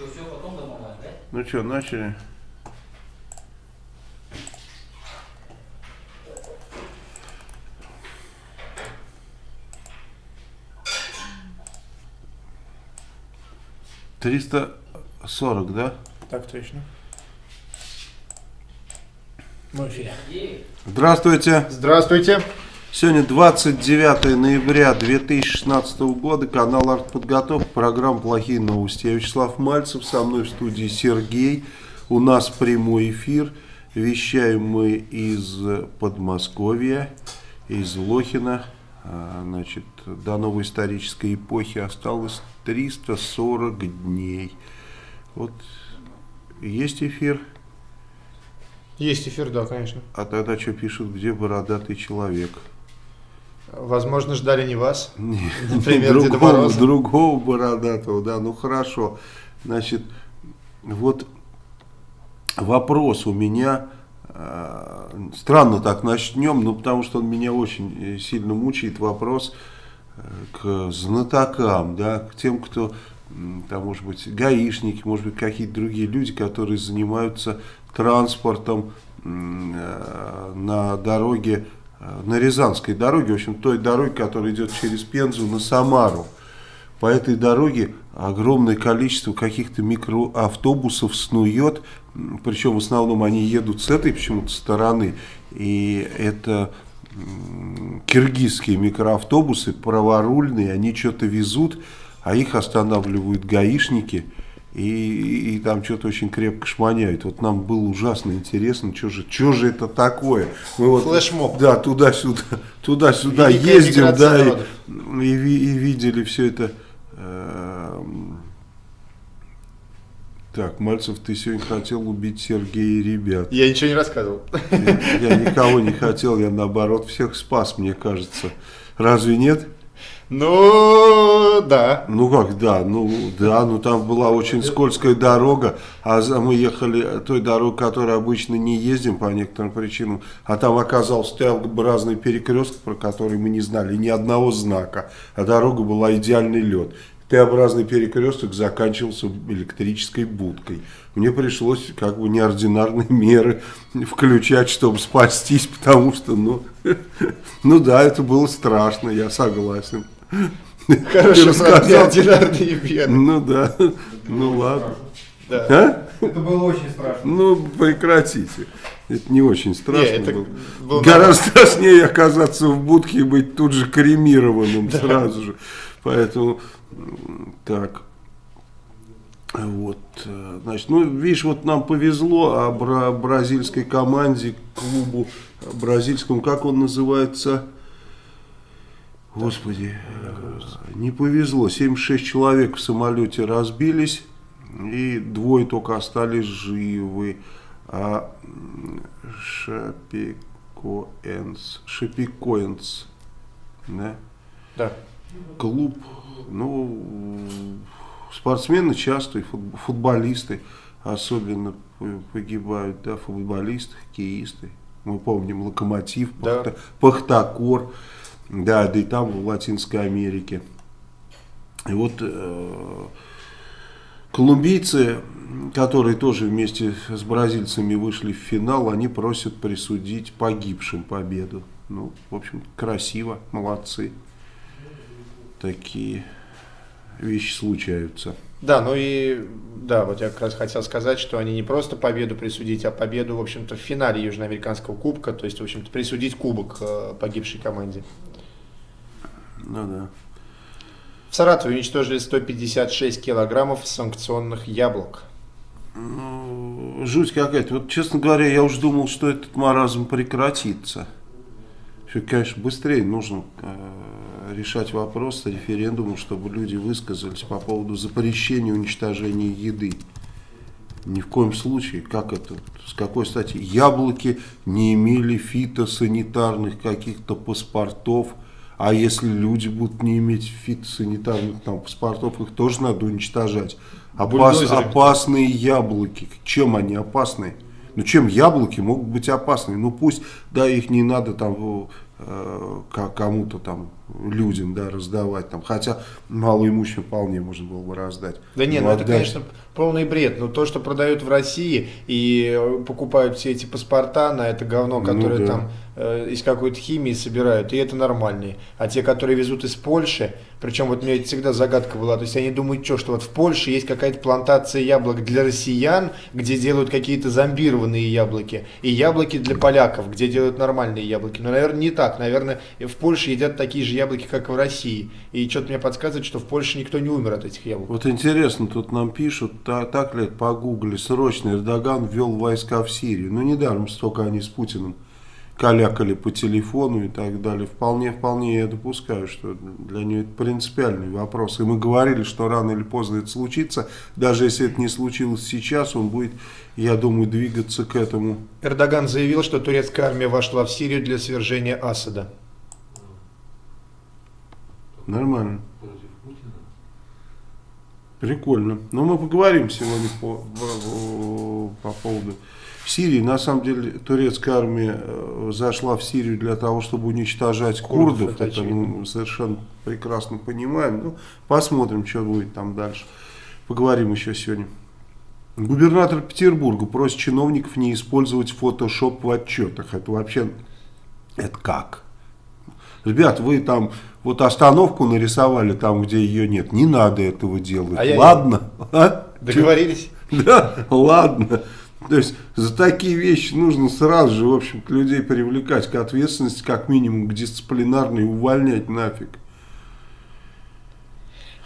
Что, все потом домовать, да? Ну что, начали? Триста сорок, да? Так точно. Мы в эфире. Здравствуйте. Здравствуйте. Сегодня 29 ноября 2016 года, канал Артподготовка, программа «Плохие новости». Я Вячеслав Мальцев, со мной в студии Сергей. У нас прямой эфир. Вещаем мы из Подмосковья, из Лохина. А, Значит, до новой исторической эпохи осталось 340 дней. Вот есть эфир, Есть эфир, да, конечно. а тогда что пишут, где бородатый человек? Возможно, ждали не вас. Не, Например, Деда другого, Мороза. другого бородатого, да, ну хорошо. Значит, вот вопрос у меня, э, странно так начнем, ну потому что он меня очень э, сильно мучает, вопрос э, к знатокам, да, к тем, кто, там, может быть, гаишники, может быть, какие-то другие люди, которые занимаются транспортом э, на дороге, на Рязанской дороге, в общем, той дороге, которая идет через Пензу на Самару. По этой дороге огромное количество каких-то микроавтобусов снует, причем в основном они едут с этой почему-то стороны, и это киргизские микроавтобусы, праворульные, они что-то везут, а их останавливают гаишники, и, и там что-то очень крепко шманяют. Вот нам было ужасно интересно, что же, что же это такое. Мы вот, Флешмоб. Да, туда-сюда, туда-сюда ездим, да, и, и, и видели все это. эм. Так, Мальцев, ты сегодня хотел убить Сергея и ребят. Я ничего не рассказывал. Я никого не хотел, я наоборот всех спас, мне кажется. Разве нет? Ну, да. Ну как, да, ну да, ну там была очень скользкая дорога, а мы ехали той дорогой, которой обычно не ездим по некоторым причинам, а там оказался Т-образный перекресток, про который мы не знали, ни одного знака, а дорога была идеальный лед. Т-образный перекресток заканчивался электрической будкой. Мне пришлось как бы неординарные меры включать, чтобы спастись, потому что, ну, ну да, это было страшно, я согласен. Про рассказал. неординарные беды. Ну да, ну ладно. Да. А? Это было очень страшно. Ну прекратите. Это не очень страшно Не, это было. было Гораздо страшнее оказаться в будке и быть тут же кремированным сразу же. Поэтому так. Вот, э, значит, ну, видишь, вот нам повезло, а бра- бразильской команде, клубу бразильскому, как он называется? Господи, э, не повезло. 76 человек в самолете разбились, и двое только остались живы. А Шапикоэнс, Шапикоэнс, да? Да. клуб, ну, спортсмены часто, и фут- футболисты особенно погибают, да, футболисты, хоккеисты. Мы помним Локомотив, Да. Пахта- Пахтакор, да, да и там в Латинской Америке. И вот э, колумбийцы, которые тоже вместе с бразильцами вышли в финал, они просят присудить погибшим победу. Ну, в общем, красиво, молодцы такие вещи случаются. Да, ну и да, вот я как раз хотел сказать, что они не просто победу присудить, а победу, в общем-то, в финале Южноамериканского кубка, то есть, в общем-то, присудить кубок э, погибшей команде. Ну да. В Саратове уничтожили 156 килограммов санкционных яблок. Ну, жуть какая-то. Вот, честно говоря, я уже думал, что этот маразм прекратится. Что, конечно, быстрее нужно э, решать вопрос с референдумом, чтобы люди высказались по поводу запрещения уничтожения еды. Ни в коем случае. Как это? С какой стати? Яблоки не имели фитосанитарных каких-то паспортов. А если люди будут не иметь фитосанитарных там, паспортов, их тоже надо уничтожать. Опас- опасные яблоки. Чем они опасны? Ну чем яблоки могут быть опасны? Ну пусть, да, их не надо там э, кому-то там людям, да, раздавать там, хотя малоимущим вполне можно было бы раздать. Да нет, ну, ну это, конечно, полный бред. Но то, что продают в России и э, покупают все эти паспорта на это говно, которое ну, да. там из какой-то химии собирают, и это нормальные. А те, которые везут из Польши, причем вот у меня всегда загадка была, то есть они думают, что, что вот в Польше есть какая-то плантация яблок для россиян, где делают какие-то зомбированные яблоки, и яблоки для поляков, где делают нормальные яблоки. Но, наверное, не так. Наверное, в Польше едят такие же яблоки, как и в России. И что-то мне подсказывает, что в Польше никто не умер от этих яблок. Вот интересно, тут нам пишут, так, так ли, погугли, срочно Эрдоган ввел войска в Сирию. Ну, недаром столько они с Путиным калякали по телефону и так далее. Вполне, вполне я допускаю, что для нее это принципиальный вопрос. И мы говорили, что рано или поздно это случится. Даже если это не случилось сейчас, он будет, я думаю, двигаться к этому. Эрдоган заявил, что турецкая армия вошла в Сирию для свержения Асада. Нормально. Прикольно. Но мы поговорим сегодня по, по, по поводу в Сирии, на самом деле, турецкая армия э, зашла в Сирию для того, чтобы уничтожать курдов. курдов это, мы совершенно прекрасно понимаем. Ну, посмотрим, что будет там дальше. Поговорим еще сегодня. Губернатор Петербурга просит чиновников не использовать фотошоп в отчетах. Это вообще, это как? Ребят, вы там вот остановку нарисовали там, где ее нет. Не надо этого делать. А ладно? Я... А? Договорились? Да, ладно. То есть за такие вещи нужно сразу же, в общем людей привлекать к ответственности, как минимум к дисциплинарной, увольнять нафиг.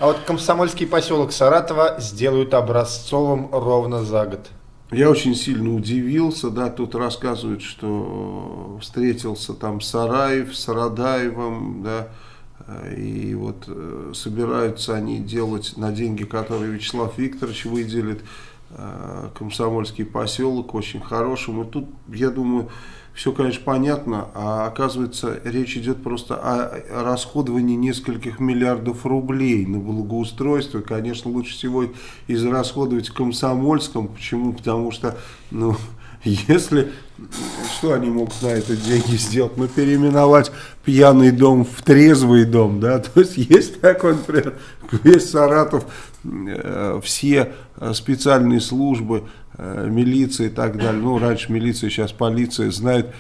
А вот комсомольский поселок Саратова сделают образцовым ровно за год. Я очень сильно удивился, да, тут рассказывают, что встретился там Сараев с Радаевым, да, и вот э, собираются они делать на деньги, которые Вячеслав Викторович выделит, Э, комсомольский поселок, очень хорошим. И тут, я думаю, все, конечно, понятно, а оказывается, речь идет просто о расходовании нескольких миллиардов рублей на благоустройство. Конечно, лучше всего израсходовать в Комсомольском. Почему? Потому что, ну, если, что они могут на это деньги сделать? Ну, переименовать пьяный дом в трезвый дом, да, то есть есть такой, например, весь Саратов, э, все специальные службы, э, милиция и так далее, ну, раньше милиция, сейчас полиция знает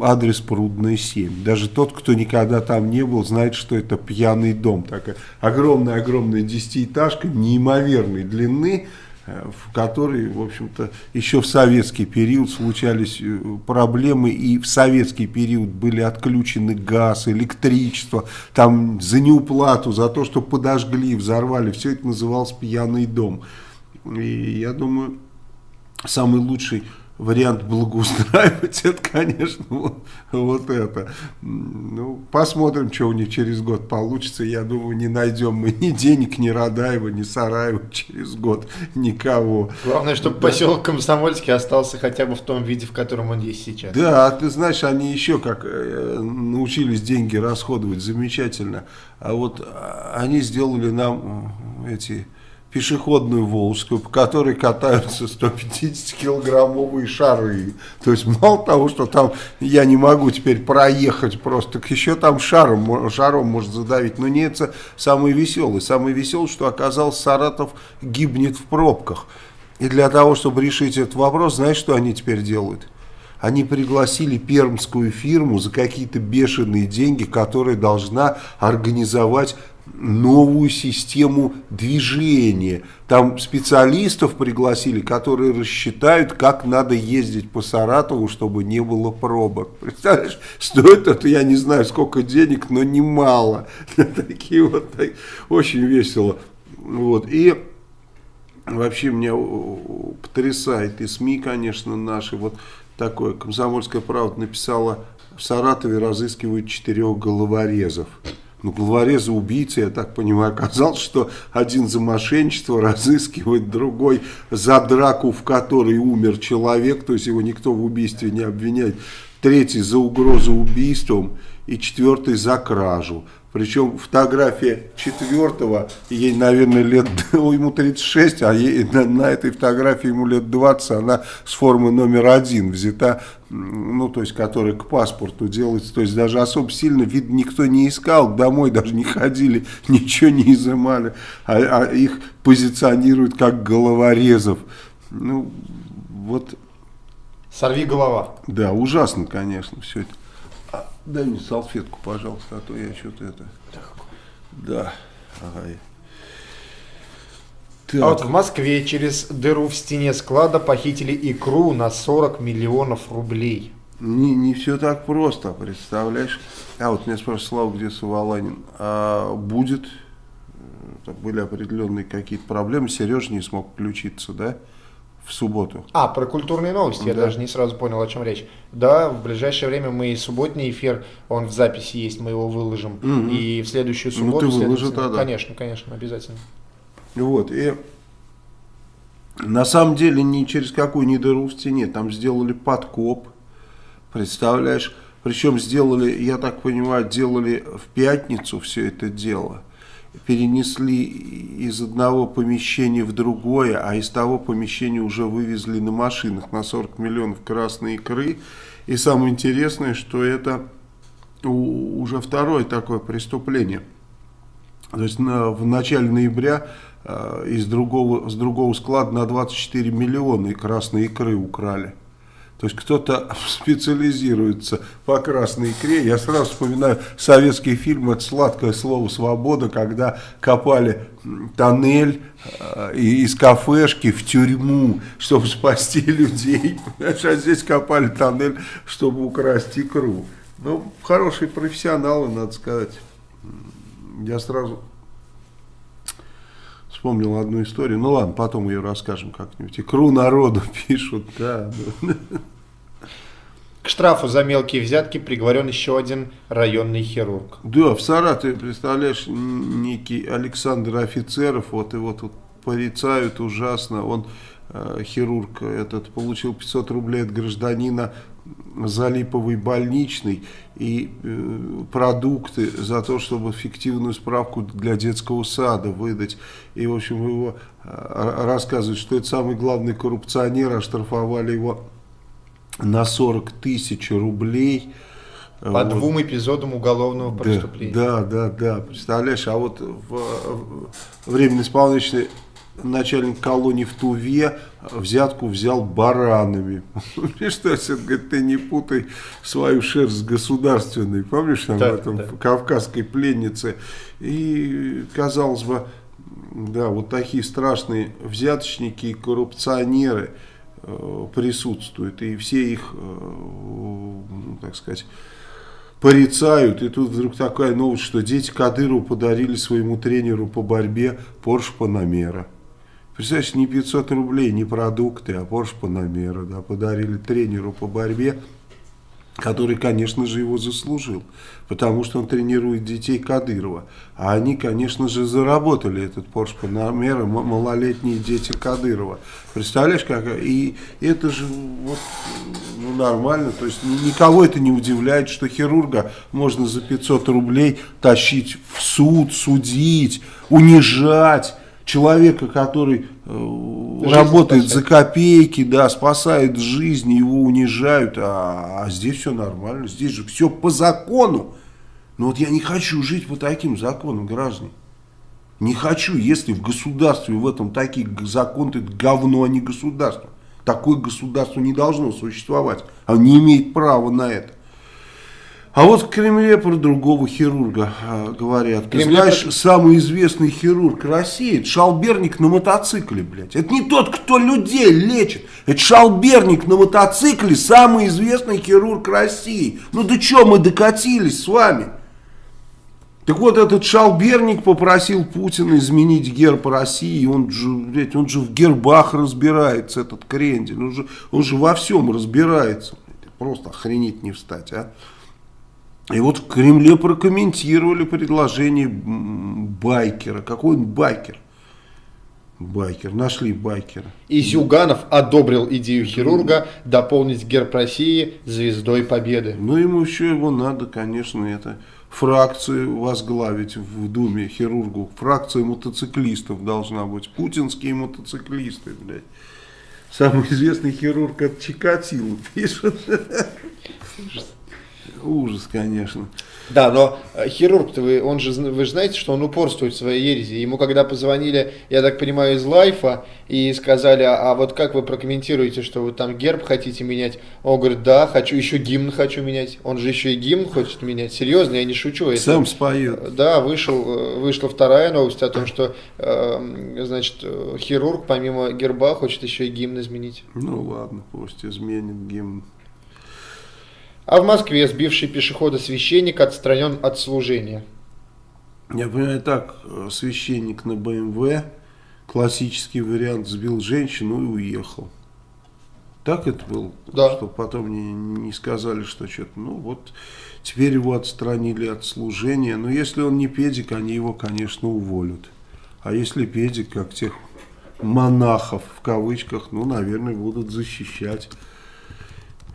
адрес Прудная 7. Даже тот, кто никогда там не был, знает, что это пьяный дом. Такая огромная-огромная десятиэтажка неимоверной длины, в которой, в общем-то, еще в советский период случались э, проблемы, и в советский период были отключены газ, электричество, там за неуплату, за то, что подожгли, взорвали, все это называлось пьяный дом. И я думаю, самый лучший вариант благоустраивать, это, конечно, вот, вот это. Ну, посмотрим, что у них через год получится. Я думаю, не найдем мы ни денег, ни Радаева, ни Сараева через год, никого. Главное, чтобы да. поселок Комсомольский остался хотя бы в том виде, в котором он есть сейчас. Да, а ты знаешь, они еще как э, научились деньги расходовать замечательно. А вот а, они сделали нам эти пешеходную Волжскую, по которой катаются 150-килограммовые шары. То есть мало того, что там я не могу теперь проехать просто, так еще там шаром, шаром может задавить. Но не это самое веселое. Самое веселое, что оказался Саратов гибнет в пробках. И для того, чтобы решить этот вопрос, знаешь, что они теперь делают? Они пригласили пермскую фирму за какие-то бешеные деньги, которая должна организовать новую систему движения. Там специалистов пригласили, которые рассчитают, как надо ездить по Саратову, чтобы не было пробок. Представляешь, стоит это, я не знаю, сколько денег, но немало. Такие вот, очень весело. Вот. И вообще меня потрясает и СМИ, конечно, наши. Вот такое, «Комсомольская правда» написала, в Саратове разыскивают четырех головорезов. Ну, главореза убийцы, я так понимаю, оказалось, что один за мошенничество разыскивает, другой за драку, в которой умер человек, то есть его никто в убийстве не обвиняет, третий за угрозу убийством и четвертый за кражу. Причем фотография четвертого, ей, наверное, лет, ему 36, а ей, на, на этой фотографии ему лет 20, она с формы номер один взята, ну, то есть, которая к паспорту делается. То есть, даже особо сильно, вид никто не искал, домой даже не ходили, ничего не изымали, а, а их позиционируют как головорезов. Ну, вот... Сорви голова. Да, ужасно, конечно, все это. Дай мне салфетку, пожалуйста, а то я что-то это... Да. Ага. Так. А вот в Москве через дыру в стене склада похитили икру на 40 миллионов рублей. Не, не все так просто, представляешь? А вот меня спрашивает Слава, где Саваланин. А будет, э, были определенные какие-то проблемы, Сереж не смог включиться, да? В субботу. А, про культурные новости, да. я даже не сразу понял, о чем речь. Да, в ближайшее время мы субботний эфир, он в записи есть, мы его выложим. Угу. И в следующую субботу... Ну, ты выложишь, да, да. Конечно, конечно, обязательно. Вот, и на самом деле ни через какую ни дыру в стене, там сделали подкоп, представляешь? Причем сделали, я так понимаю, делали в пятницу все это дело перенесли из одного помещения в другое, а из того помещения уже вывезли на машинах на 40 миллионов красной икры. И самое интересное, что это уже второе такое преступление. То есть на, в начале ноября э, из другого, с другого склада на 24 миллиона красной икры украли. То есть кто-то специализируется по красной икре. Я сразу вспоминаю советский фильм «Это сладкое слово свобода», когда копали тоннель э, из кафешки в тюрьму, чтобы спасти людей. А здесь копали тоннель, чтобы украсть икру. Ну, хорошие профессионалы, надо сказать. Я сразу вспомнил одну историю. Ну ладно, потом ее расскажем как-нибудь. Икру народу пишут, да. К штрафу за мелкие взятки приговорен еще один районный хирург. Да, в Саратове, представляешь, некий Александр Офицеров, вот его тут порицают ужасно. Он, э, хирург этот, получил 500 рублей от гражданина за липовый больничный и э, продукты за то, чтобы фиктивную справку для детского сада выдать. И, в общем, его э, рассказывают, что это самый главный коррупционер, оштрафовали его на 40 тысяч рублей. По вот. двум эпизодам уголовного преступления. Да, да, да, представляешь, а вот в, в временно исполнительный начальник колонии в Туве взятку взял баранами. Что, говорит, ты не путай свою шерсть с государственной. Помнишь, там, да, в этом, да. кавказской пленнице. И, казалось бы, да, вот такие страшные взяточники и коррупционеры э, присутствуют. И все их, э, ну, так сказать, порицают. И тут вдруг такая новость, что дети Кадырову подарили своему тренеру по борьбе Порш Панамера. Представляешь, не 500 рублей, не продукты, а Porsche Panamera, да, подарили тренеру по борьбе, который, конечно же, его заслужил, потому что он тренирует детей Кадырова. А они, конечно же, заработали этот Porsche Panamera, малолетние дети Кадырова. Представляешь, как... И это же вот, ну, нормально, то есть никого это не удивляет, что хирурга можно за 500 рублей тащить в суд, судить, унижать человека, который э, работает спасает. за копейки, да, спасает жизнь, его унижают, а, а здесь все нормально, здесь же все по закону. Но вот я не хочу жить по таким законам, граждане. Не хочу, если в государстве в этом такие законы, это говно, а не государство. Такое государство не должно существовать. Оно не имеет права на это. А вот в Кремле про другого хирурга а, говорят. Ты знаешь, про... самый известный хирург России, это шалберник на мотоцикле, блядь. Это не тот, кто людей лечит. Это шалберник на мотоцикле, самый известный хирург России. Ну да что мы докатились с вами? Так вот, этот шалберник попросил Путина изменить герб России. Он же, блядь, он же в гербах разбирается, этот крендель. Он же, он же во всем разбирается. Просто охренеть не встать, а. И вот в Кремле прокомментировали предложение байкера. Какой он байкер? Байкер, нашли байкера. И Зюганов одобрил идею хирурга дополнить герб России звездой победы. Ну, ему еще его надо, конечно, это фракцию возглавить в Думе хирургу. Фракция мотоциклистов должна быть. Путинские мотоциклисты, блядь. Самый известный хирург от Чикатило пишет. Ужас, конечно. Да, но э, хирург-то, вы, он же, вы же знаете, что он упорствует в своей ереси. Ему когда позвонили, я так понимаю, из лайфа, и сказали, а, а вот как вы прокомментируете, что вы там герб хотите менять? Он говорит, да, хочу, еще гимн хочу менять. Он же еще и гимн хочет менять. Серьезно, я не шучу. Это, Сам споет. Да, вышел, э, вышла вторая новость о том, что, э, значит, хирург помимо герба хочет еще и гимн изменить. Ну ладно, пусть изменит гимн. А в Москве сбивший пешехода священник отстранен от служения. Я понимаю, так, священник на БМВ, классический вариант, сбил женщину и уехал. Так это было? Да. Чтобы потом не, не сказали, что что-то, ну вот, теперь его отстранили от служения. Но если он не педик, они его, конечно, уволят. А если педик, как тех монахов, в кавычках, ну, наверное, будут защищать.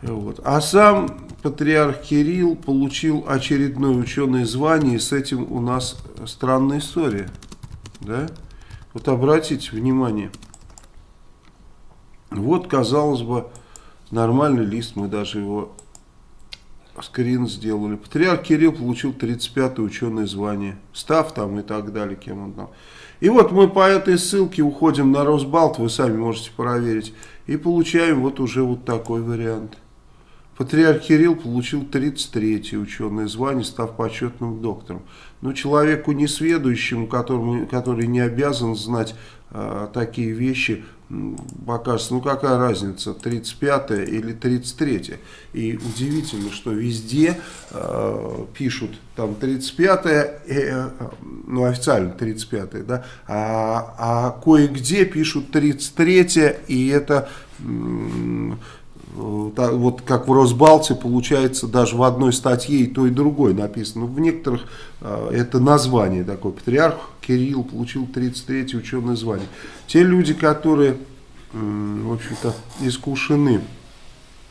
Вот. А сам патриарх Кирилл получил очередное ученое звание, и с этим у нас странная история. Да? Вот обратите внимание. Вот, казалось бы, нормальный лист, мы даже его скрин сделали. Патриарх Кирилл получил 35-е ученое звание, став там и так далее, кем он там. И вот мы по этой ссылке уходим на Росбалт, вы сами можете проверить, и получаем вот уже вот такой вариант. Патриарх Кирилл получил 33-е ученое звание, став почетным доктором. Но человеку несведущему, которому, который не обязан знать э, такие вещи, покажется, ну какая разница, 35-е или 33-е. И удивительно, что везде э, пишут там 35-е, э, ну официально 35-е, да, а, а кое-где пишут 33-е, и это... Э, вот как в Росбалте получается даже в одной статье и то и другое написано. В некоторых э, это название такое. Патриарх Кирилл получил 33-е ученое звание. Те люди, которые, в общем-то, искушены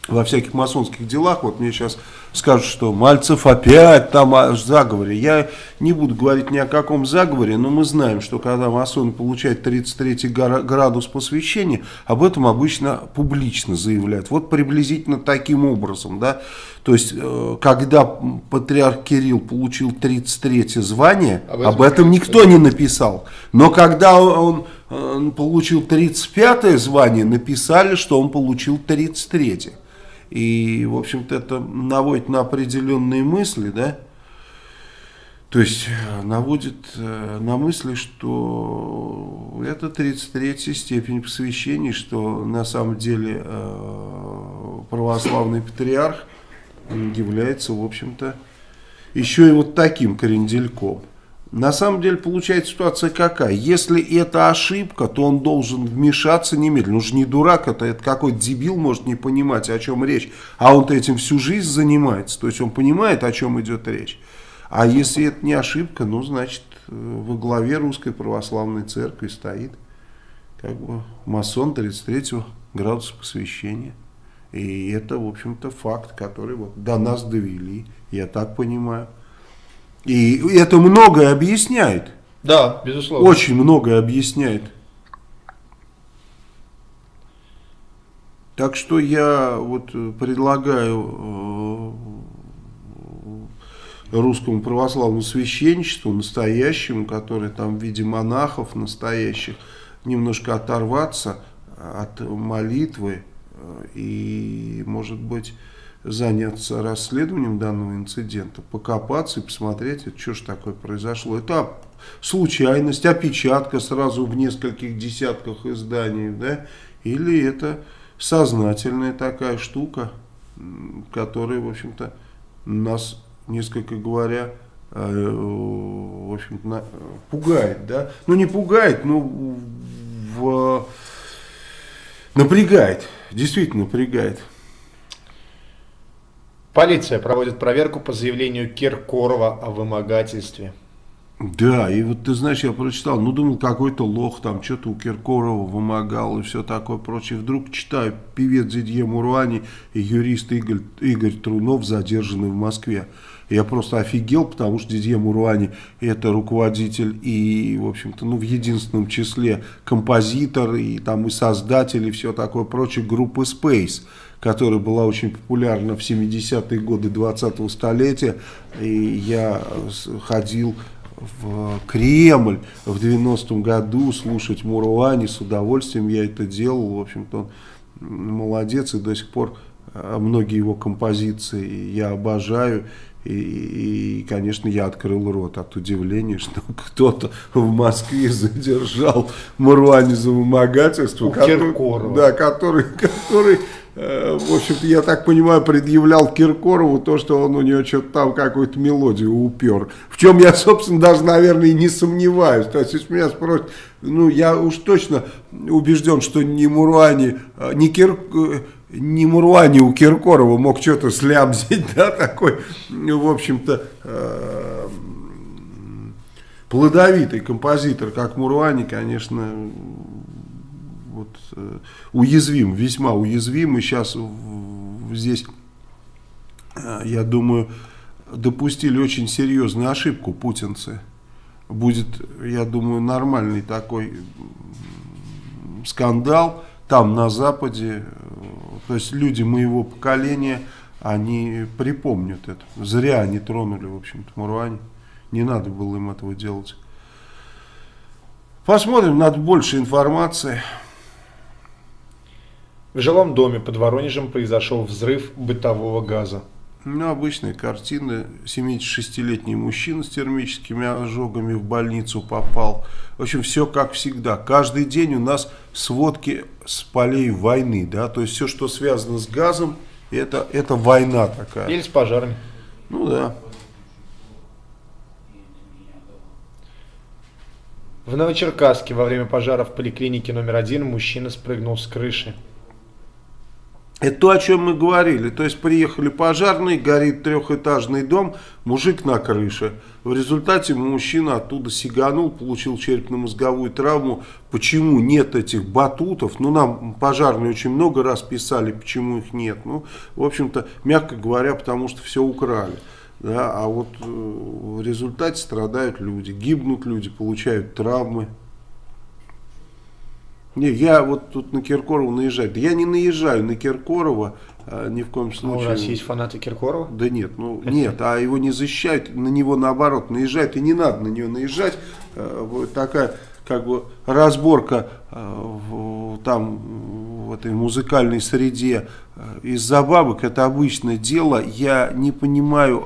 во всяких масонских делах, вот мне сейчас скажут, что Мальцев опять там о заговоре. Я не буду говорить ни о каком заговоре, но мы знаем, что когда масон получает 33 градус посвящения, об этом обычно публично заявляют. Вот приблизительно таким образом, да. То есть, э, когда патриарх Кирилл получил 33 звание, об этом, об этом никто не написал. Но когда он, он получил 35 звание, написали, что он получил 33. И, в общем-то, это наводит на определенные мысли, да, то есть э, наводит э, на мысли, что это 33 степень посвящения, что на самом деле э, православный патриарх является, в общем-то, еще и вот таким крендельком. На самом деле получается ситуация какая? Если это ошибка, то он должен вмешаться немедленно. Он же не дурак, это, это какой-то дебил может не понимать, о чем речь. А он-то этим всю жизнь занимается. То есть он понимает, о чем идет речь. А если это не ошибка, ну, значит, во главе Русской Православной Церкви стоит как бы масон 33 градуса посвящения. И это, в общем-то, факт, который вот до нас довели, я так понимаю. И это многое объясняет. Да, безусловно. Очень многое объясняет. Так что я вот предлагаю э, русскому православному священничеству, настоящему, который там в виде монахов настоящих, немножко оторваться от молитвы э, и, может быть, заняться расследованием данного инцидента, покопаться и посмотреть, что же такое произошло. Это случайность, опечатка сразу в нескольких десятках изданий, да, или это сознательная такая штука, которая, в общем-то, нас, несколько говоря, э, в общем-то, пугает, да, ну не пугает, но в, напрягает, действительно напрягает. Полиция проводит проверку по заявлению Киркорова о вымогательстве. Да, и вот ты знаешь, я прочитал, ну думал, какой-то лох там что-то у Киркорова вымогал и все такое прочее. Вдруг читаю, певец Дидье Муруани и юрист Игорь, Игорь Трунов задержаны в Москве. Я просто офигел, потому что Дидье Муруани это руководитель и, в общем-то, ну, в единственном числе композитор и там и создатель и все такое прочее группы Space которая была очень популярна в 70-е годы 20-го столетия. И я ходил в Кремль в 90-м году слушать Муруани, с удовольствием я это делал. В общем-то, он молодец и до сих пор а, многие его композиции я обожаю. И, и, конечно, я открыл рот от удивления, что кто-то в Москве задержал Маруани за вымогательство. который, да, который, который Э, в общем-то, я так понимаю, предъявлял Киркорову то, что он у него что-то там какую-то мелодию упер. В чем я, собственно, даже, наверное, и не сомневаюсь. То есть, если меня спросят, ну, я уж точно убежден, что ни Муруани, э, ни Э, ни Муруани у Киркорова мог что-то слямзить, да, такой, в общем-то, плодовитый композитор, как Муруани, конечно, вот, э, уязвим, весьма уязвим. И сейчас здесь, э, я думаю, допустили очень серьезную ошибку путинцы. Будет, я думаю, нормальный такой скандал там на Западе. То есть люди моего поколения, они припомнят это. Зря они тронули, в общем-то, Муруани. Не надо было им этого делать. Посмотрим, надо больше информации. В жилом доме под Воронежем произошел взрыв бытового газа. Ну, обычная картина. 76-летний мужчина с термическими ожогами в больницу попал. В общем, все как всегда. Каждый день у нас сводки с полей войны. Да? То есть все, что связано с газом, это, это война такая. Или с пожарами. Ну да. В Новочеркасске во время пожара в поликлинике номер один мужчина спрыгнул с крыши. Это то, о чем мы говорили. То есть приехали пожарные, горит трехэтажный дом, мужик на крыше. В результате мужчина оттуда сиганул, получил черепно-мозговую травму. Почему нет этих батутов? Ну, нам пожарные очень много раз писали, почему их нет. Ну, в общем-то, мягко говоря, потому что все украли. Да, а вот э, в результате страдают люди, гибнут люди, получают травмы. Не, я вот тут на Киркорова наезжаю. Да я не наезжаю на Киркорова а, ни в коем случае. А у нас есть фанаты Киркорова? Да нет, ну нет, а его не защищают, на него наоборот наезжают, и не надо на него наезжать. А, вот такая как бы разборка а, в, там в этой музыкальной среде а, из-за бабок, это обычное дело. Я не понимаю,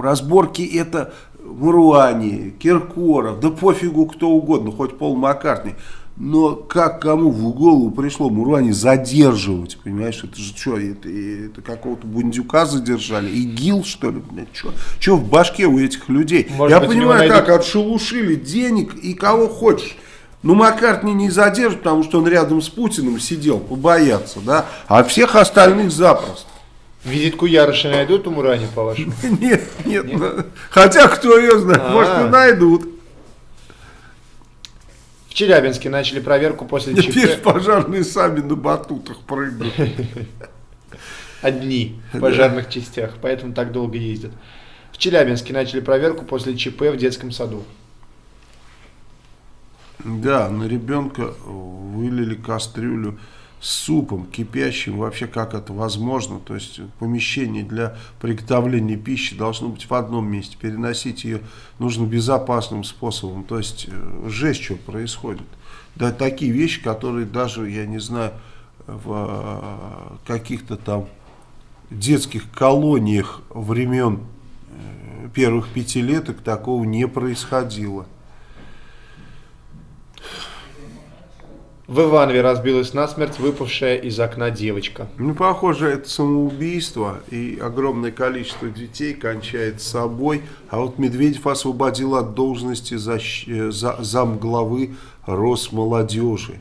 разборки это Маруани, Киркоров, да пофигу кто угодно, хоть Пол Маккартни. Но как кому в голову пришло Муруани задерживать, понимаешь, это же что, это, это какого-то бундюка задержали, ИГИЛ что ли, блядь, что, что в башке у этих людей? Может Я быть, понимаю, как отшелушили денег и кого хочешь. Ну, Маккартни не задержит, потому что он рядом с Путиным сидел, побояться, да, а всех остальных запросто. Визитку Яроши найдут у Мурани, по-вашему? Нет, нет. Хотя, кто ее знает, а -а -а. может и найдут. Челябинске начали проверку после ЧП. Теперь пожарные сами на батутах прыгают. Одни в пожарных частях, поэтому так долго ездят. В Челябинске начали проверку после ЧП в детском саду. Да, на ребенка вылили кастрюлю супом кипящим, вообще как это возможно, то есть помещение для приготовления пищи должно быть в одном месте, переносить ее нужно безопасным способом, то есть э, жесть, что происходит. Да, такие вещи, которые даже, я не знаю, в э, каких-то там детских колониях времен э, первых пятилеток такого не происходило. В Иванове разбилась насмерть выпавшая из окна девочка. Ну, похоже, это самоубийство, и огромное количество детей кончает собой. А вот Медведев освободил от должности за, за, замглавы Росмолодежи.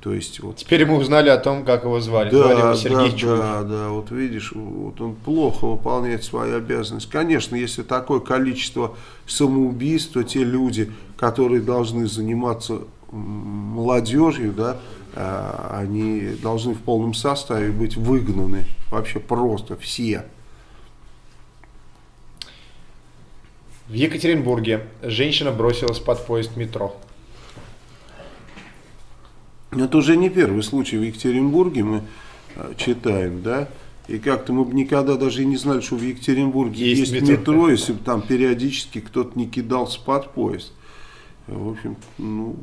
То есть, вот, Теперь мы узнали о том, как его звали. Да, звали его Сергей да, Чубов. да, да, вот видишь, вот он плохо выполняет свои обязанности. Конечно, если такое количество самоубийств, то те люди, которые должны заниматься молодежью, да, а, они должны в полном составе быть выгнаны вообще просто все. В Екатеринбурге женщина бросилась под поезд метро. Это уже не первый случай в Екатеринбурге, мы э, читаем, да? И как-то мы бы никогда даже и не знали, что в Екатеринбурге есть, есть метро. метро, если бы там периодически кто-то не кидался под поезд. В общем, ну,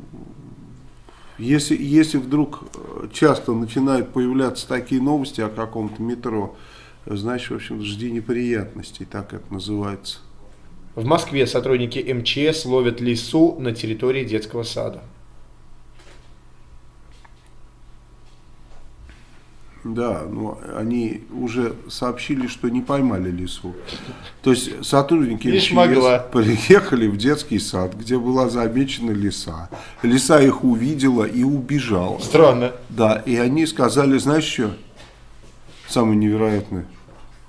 если, если вдруг э, часто начинают появляться такие новости о каком-то метро, значит, в общем, жди неприятностей, так это называется. В Москве сотрудники МЧС ловят лису на территории детского сада. Да, но они уже сообщили, что не поймали лису. То есть сотрудники могла. приехали в детский сад, где была замечена лиса. Лиса их увидела и убежала. Странно. Да, и они сказали, знаешь что, самое невероятное,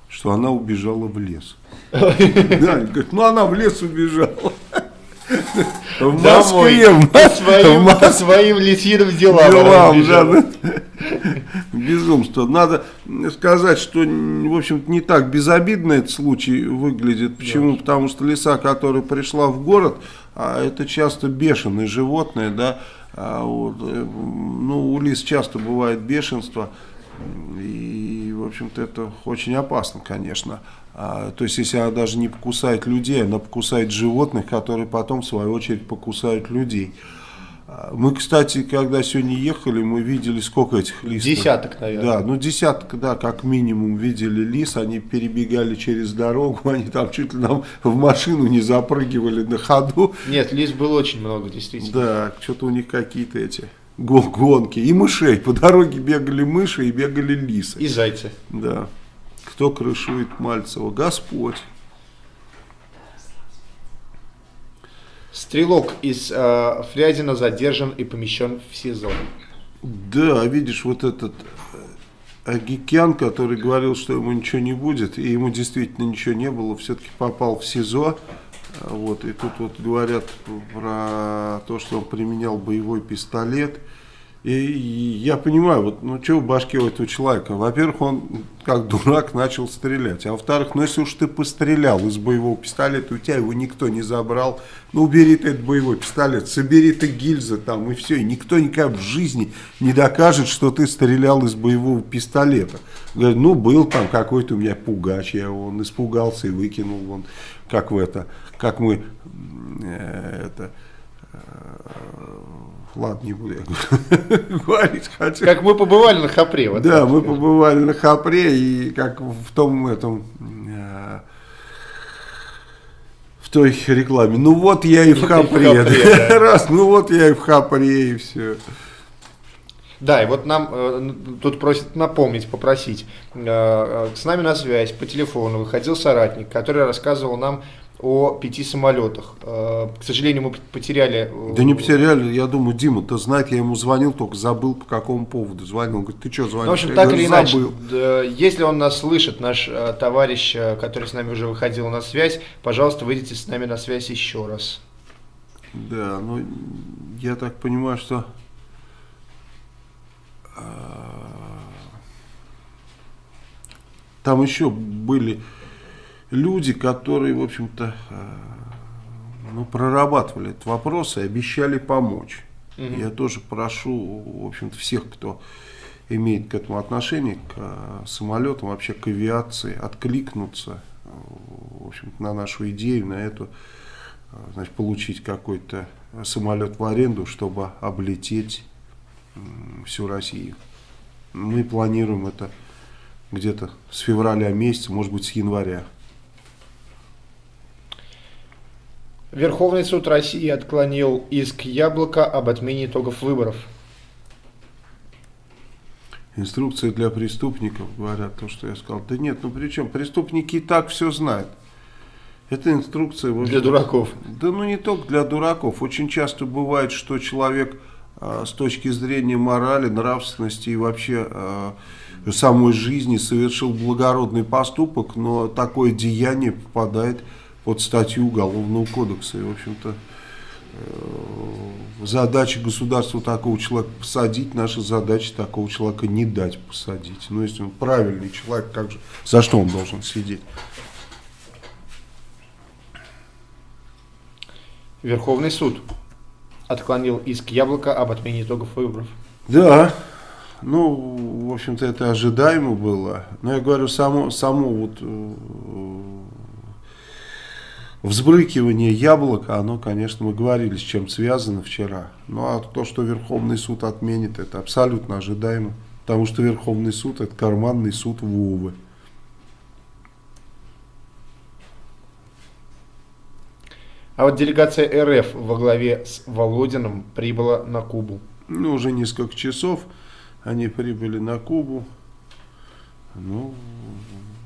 что она убежала в лес. Да, говорят, ну она в лес убежала. В Москве, в своим, по своим лисиным делам. Делам, да, Безумство. Надо сказать, что, в общем не так безобидно этот случай выглядит. Почему? Да. Потому что лиса, которая пришла в город, а это часто бешеные животные, да, а вот, э, ну, у лис часто бывает бешенство, и, в общем-то, это очень опасно, конечно. А, то есть, если она даже не покусает людей, она покусает животных, которые потом, в свою очередь, покусают людей. Мы, кстати, когда сегодня ехали, мы видели сколько этих лис. Десяток, наверное. Да, ну десяток, да, как минимум видели лис, они перебегали через дорогу, они там чуть ли нам в машину не запрыгивали на ходу. Нет, лис было очень много, действительно. Да, что-то у них какие-то эти гонки. И мышей, по дороге бегали мыши и бегали лисы. И зайцы. Да. Кто крышует Мальцева? Господь. Стрелок из э, Фрязина задержан и помещен в СИЗО. Да, видишь, вот этот э, Агикян, который говорил, что ему ничего не будет, и ему действительно ничего не было, все-таки попал в СИЗО. Вот, и тут вот говорят про то, что он применял боевой пистолет. И я понимаю, вот, ну что в башке у этого человека? Во-первых, он как дурак начал стрелять. А во-вторых, ну если уж ты пострелял из боевого пистолета, у тебя его никто не забрал, ну убери ты этот боевой пистолет, собери ты гильзы там и все. И никто никак в жизни не докажет, что ты стрелял из боевого пистолета. Говорит, ну был там какой-то у меня пугач, я он испугался и выкинул вон, как в это, как мы э, это э, Ладно, не буду я говорить. Хотя... Как мы побывали на Хапре. Вот да, мы побывали на Хапре, и как в том этом... Э, в той рекламе. Ну вот я и в Хапре. Раз, ну вот я и в Хапре, и все. Да, и вот нам э, тут просят напомнить, попросить. Э, э, с нами на связь по телефону выходил соратник, который рассказывал нам о пяти самолетах. Э, к сожалению, мы потеряли... Э, да не потеряли, я думаю, Дима-то знает, я ему звонил, только забыл по какому поводу звонил. Он говорит, ты что звонишь? Ну, в общем, я так говорю, или иначе, да, если он нас слышит, наш э, товарищ, который с нами уже выходил на связь, пожалуйста, выйдите с нами на связь еще раз. Да, ну, я так понимаю, что... Там еще были люди, которые, в общем-то, э, ну, прорабатывали этот вопрос и обещали помочь. Угу. Я тоже прошу, в общем-то, всех, кто имеет к этому отношение, к э, самолетам, вообще к авиации, откликнуться, в общем на нашу идею, на эту, э, значит, получить какой-то самолет в аренду, чтобы облететь всю Россию. Мы планируем это где-то с февраля месяца, может быть, с января. Верховный суд России отклонил иск Яблока об отмене итогов выборов. Инструкция для преступников, говорят, то, что я сказал. Да нет, ну при чем? Преступники и так все знают. Это инструкция... Общем, для дураков. Да ну не только для дураков. Очень часто бывает, что человек а, с точки зрения морали, нравственности и вообще а, самой жизни совершил благородный поступок, но такое деяние попадает в под статью Уголовного кодекса. И, в общем-то, э, задача государства такого человека посадить, наша задача такого человека не дать посадить. Но если он правильный человек, как же, за что он должен сидеть? Верховный суд отклонил иск Яблока об отмене итогов выборов. Да, ну, в общем-то, это ожидаемо было. Но я говорю, само, само вот э, взбрыкивание яблока, оно, конечно, мы говорили, с чем связано вчера. Ну, а то, что Верховный суд отменит, это абсолютно ожидаемо. Потому что Верховный суд – это карманный суд Вовы. А вот делегация РФ во главе с Володиным прибыла на Кубу. Ну, уже несколько часов они прибыли на Кубу. Ну,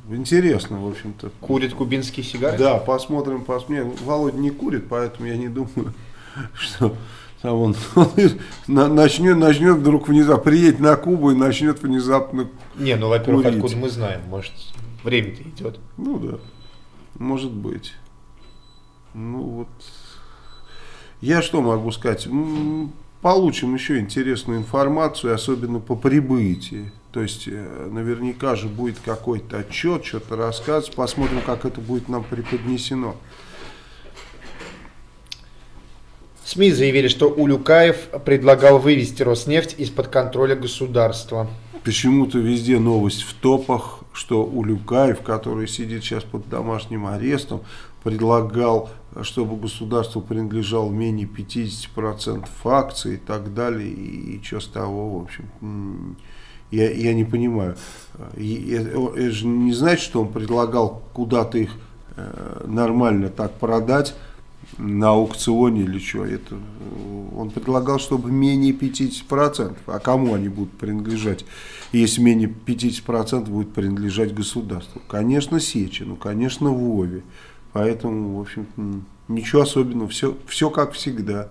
интересно, в общем-то. Курит кубинские сигары? Да, посмотрим, посмотрим. Володя не курит, поэтому я не думаю, что там он, он начнет, начнет вдруг внезапно, приедет на Кубу и начнет внезапно Не, ну, во-первых, откуда мы знаем, может, время-то идет. Ну, да, может быть. Ну вот, я что могу сказать? Получим еще интересную информацию, особенно по прибытии. То есть э, наверняка же будет какой-то отчет, что-то рассказ. Посмотрим, как это будет нам преподнесено. СМИ заявили, что Улюкаев предлагал вывести Роснефть из-под контроля государства. Почему-то везде новость в топах, что Улюкаев, который сидит сейчас под домашним арестом, предлагал, чтобы государству принадлежал менее 50% акций и так далее, и, и что с того, в общем, я, я не понимаю. Это же не значит, что он предлагал куда-то их э, нормально так продать, на аукционе или что. Это, он предлагал, чтобы менее 50%. А кому они будут принадлежать, если менее 50% будет принадлежать государству? Конечно, Сечину, конечно, Вове. Поэтому, в общем ничего особенного, все, все как всегда.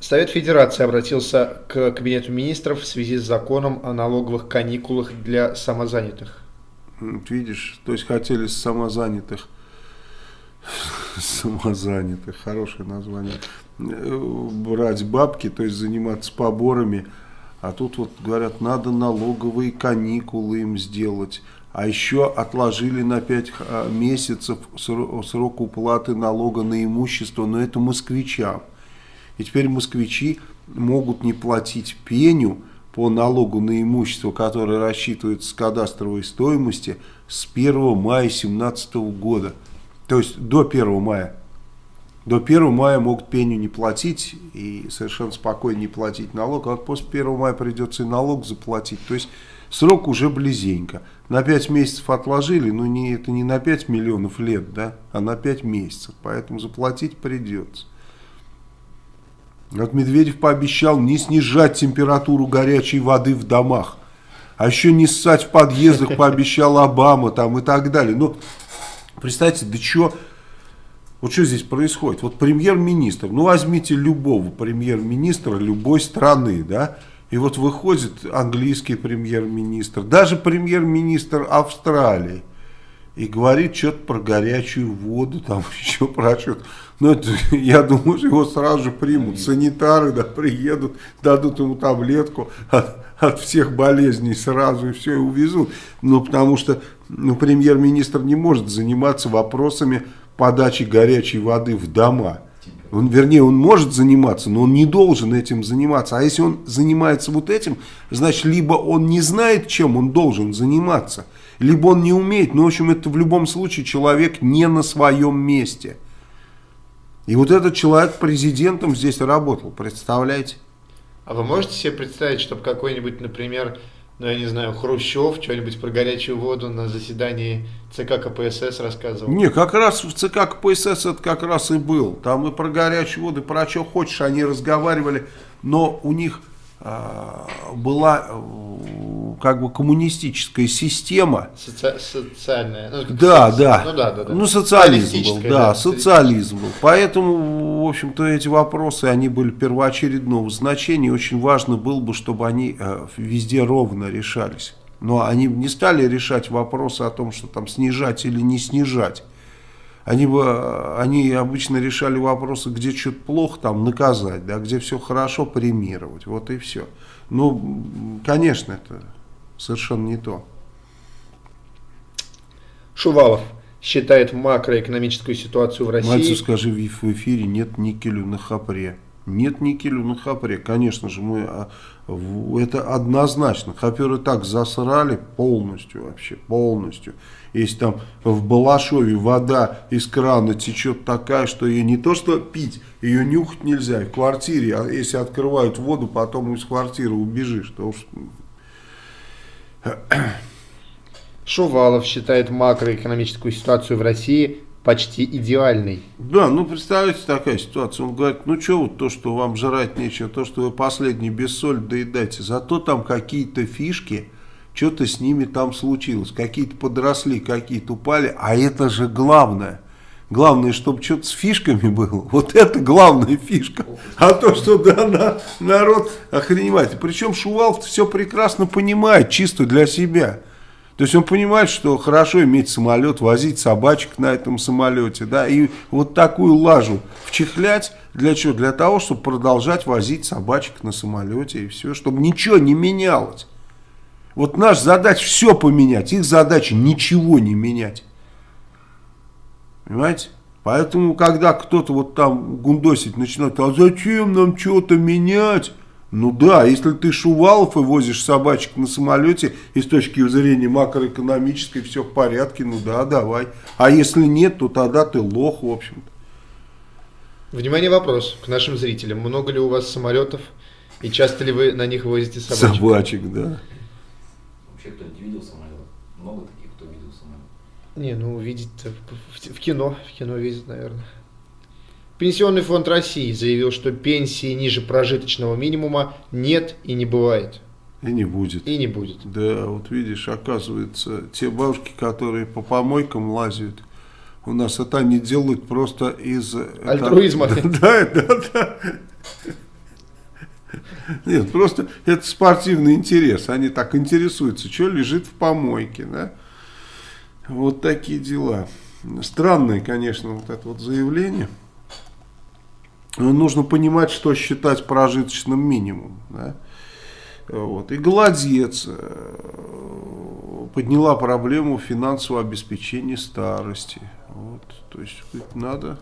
Совет Федерации обратился к Кабинету министров в связи с законом о налоговых каникулах для самозанятых. Видишь, то есть хотели самозанятых, самозанятых, хорошее название, брать бабки, то есть заниматься поборами, а тут вот говорят, надо налоговые каникулы им сделать. А еще отложили на 5 а, месяцев срок уплаты налога на имущество, но это москвичам. И теперь москвичи могут не платить пеню по налогу на имущество, которое рассчитывается с кадастровой стоимости с 1 мая 2017 года. То есть до 1 мая. До 1 мая могут пеню не платить и совершенно спокойно не платить налог, а вот после 1 мая придется и налог заплатить. То есть срок уже близенько. На 5 месяцев отложили, но не, это не на 5 миллионов лет, да, а на 5 месяцев. Поэтому заплатить придется. Вот Медведев пообещал не снижать температуру горячей воды в домах. А еще не ссать в подъездах пообещал Обама там и так далее. Ну, представьте, да что... Вот что здесь происходит? Вот премьер-министр, ну возьмите любого премьер-министра любой страны, да, и вот выходит английский премьер-министр, даже премьер-министр Австралии, и говорит что-то про горячую воду, там еще про что-то. Ну, это, я думаю, что его сразу же примут. Санитары, да, приедут, дадут ему таблетку от, от всех болезней сразу и все, и увезут. Ну, потому что ну, премьер-министр не может заниматься вопросами подачи горячей воды в дома. Он, вернее, он может заниматься, но он не должен этим заниматься. А если он занимается вот этим, значит, либо он не знает, чем он должен заниматься, либо он не умеет. Ну, в общем, это в любом случае человек не на своем месте. И вот этот человек президентом здесь работал, представляете? А вы можете себе представить, чтобы какой-нибудь, например, ну, я не знаю, Хрущев что-нибудь про горячую воду на заседании ЦК КПСС рассказывал? Не, как раз в ЦК КПСС это как раз и был. Там и про горячую воду, и про что хочешь они разговаривали, но у них была э, как бы коммунистическая система. Соци социальная. Ну, да, да. Ну, да, да, да. Ну, социализм был, да, да социализм был. Поэтому, в общем-то, эти вопросы, они были первоочередного значения. Очень важно было бы, чтобы они э, везде ровно решались. Но они не стали решать вопросы о том, что там снижать или не снижать. Они, бы, они обычно решали вопросы, где что-то плохо, там наказать, да, где все хорошо, премировать. Вот и все. Ну, конечно, это совершенно не то. Шувалов. считает макроэкономическую ситуацию в России. Мальцев, скажи в эфире, нет никелю на хапре. Нет никелю на хапре. Конечно же, мы а, это однозначно. Хаперы так засрали полностью вообще, полностью. Если там в Балашове вода из крана течет такая, что ее не то что пить, ее нюхать нельзя. В квартире, а если открывают воду, потом из квартиры убежишь. То уж... Шувалов считает макроэкономическую ситуацию в России почти идеальной. Да, ну представляете такая ситуация. Он говорит, ну что вот то, что вам жрать нечего, то, что вы последний без соли доедаете, зато там какие-то фишки, что-то с ними там случилось. Какие-то подросли, какие-то упали, а это же главное. Главное, чтобы что-то с фишками было. Вот это главная фишка. А то, что да, на, народ охреневает. Причем Шувалов все прекрасно понимает, чисто для себя. То есть он понимает, что хорошо иметь самолет, возить собачек на этом самолете, да, и вот такую лажу вчихлять для чего? Для того, чтобы продолжать возить собачек на самолете и все, чтобы ничего не менялось. Вот наша задача все поменять, их задача ничего не менять. Понимаете? Поэтому, когда кто-то вот там гундосить начинает, а зачем нам что-то менять? Ну да, если ты Шувалов и возишь собачек на самолете, и с точки зрения макроэкономической все в порядке, ну да, давай. А если нет, то тогда ты лох, в общем-то. Внимание, вопрос к нашим зрителям. Много ли у вас самолетов и часто ли вы на них возите собачек? Собачек, да. Вообще кто-нибудь видел самолет? Много таких, кто видел самолет? Не, ну видеть в, в кино, в кино видит, наверное. Пенсионный фонд России заявил, что пенсии ниже прожиточного минимума нет и не бывает. И не будет. И не будет. Да, вот видишь, оказывается, те бабушки, которые по помойкам лазят, у нас это они делают просто из... Альтруизма. Это, да, да, да. Нет, просто это спортивный интерес. Они так интересуются, что лежит в помойке. Да? Вот такие дела. Странное, конечно, вот это вот заявление нужно понимать, что считать прожиточным минимумом. Да? Вот. И Голодец э, подняла проблему финансового обеспечения старости. Вот. То есть надо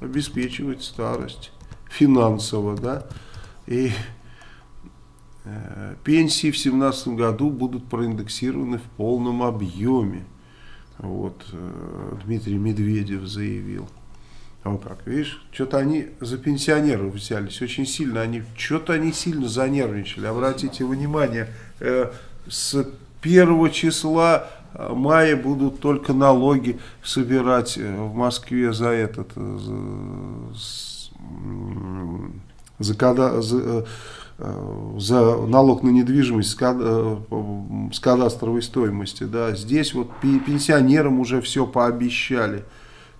обеспечивать старость финансово. Да? И э, пенсии в 2017 году будут проиндексированы в полном объеме. Вот, э, Дмитрий Медведев заявил. Вот так, видишь, что-то они за пенсионеров взялись, очень сильно, они, что-то они сильно занервничали. Обратите внимание, э, с первого числа э, мая будут только налоги собирать э, в Москве за этот, э, за, за, за, за, за налог на недвижимость с кадастровой стоимости. Да. Здесь вот пенсионерам уже все пообещали.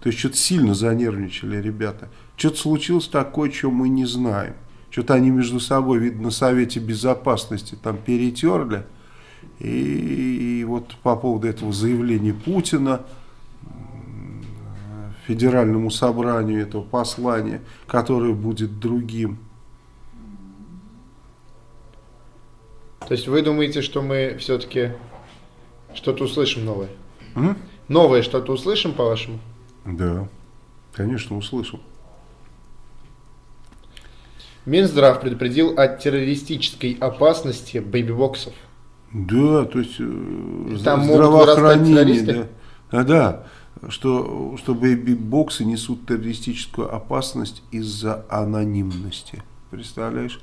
То есть что-то сильно занервничали ребята. Что-то случилось такое, чего мы не знаем. Что-то они между собой, видно, на Совете Безопасности там перетерли. И, и вот по поводу этого заявления Путина федеральному собранию этого послания, которое будет другим. То есть вы думаете, что мы все-таки что-то услышим новое? М? Новое что-то услышим, по-вашему? Да, конечно, услышал. Минздрав предупредил о террористической опасности бэйби-боксов. Да, то есть э, Там здравоохранение. Да. А, да, что, что бэйби-боксы несут террористическую опасность из-за анонимности. Представляешь?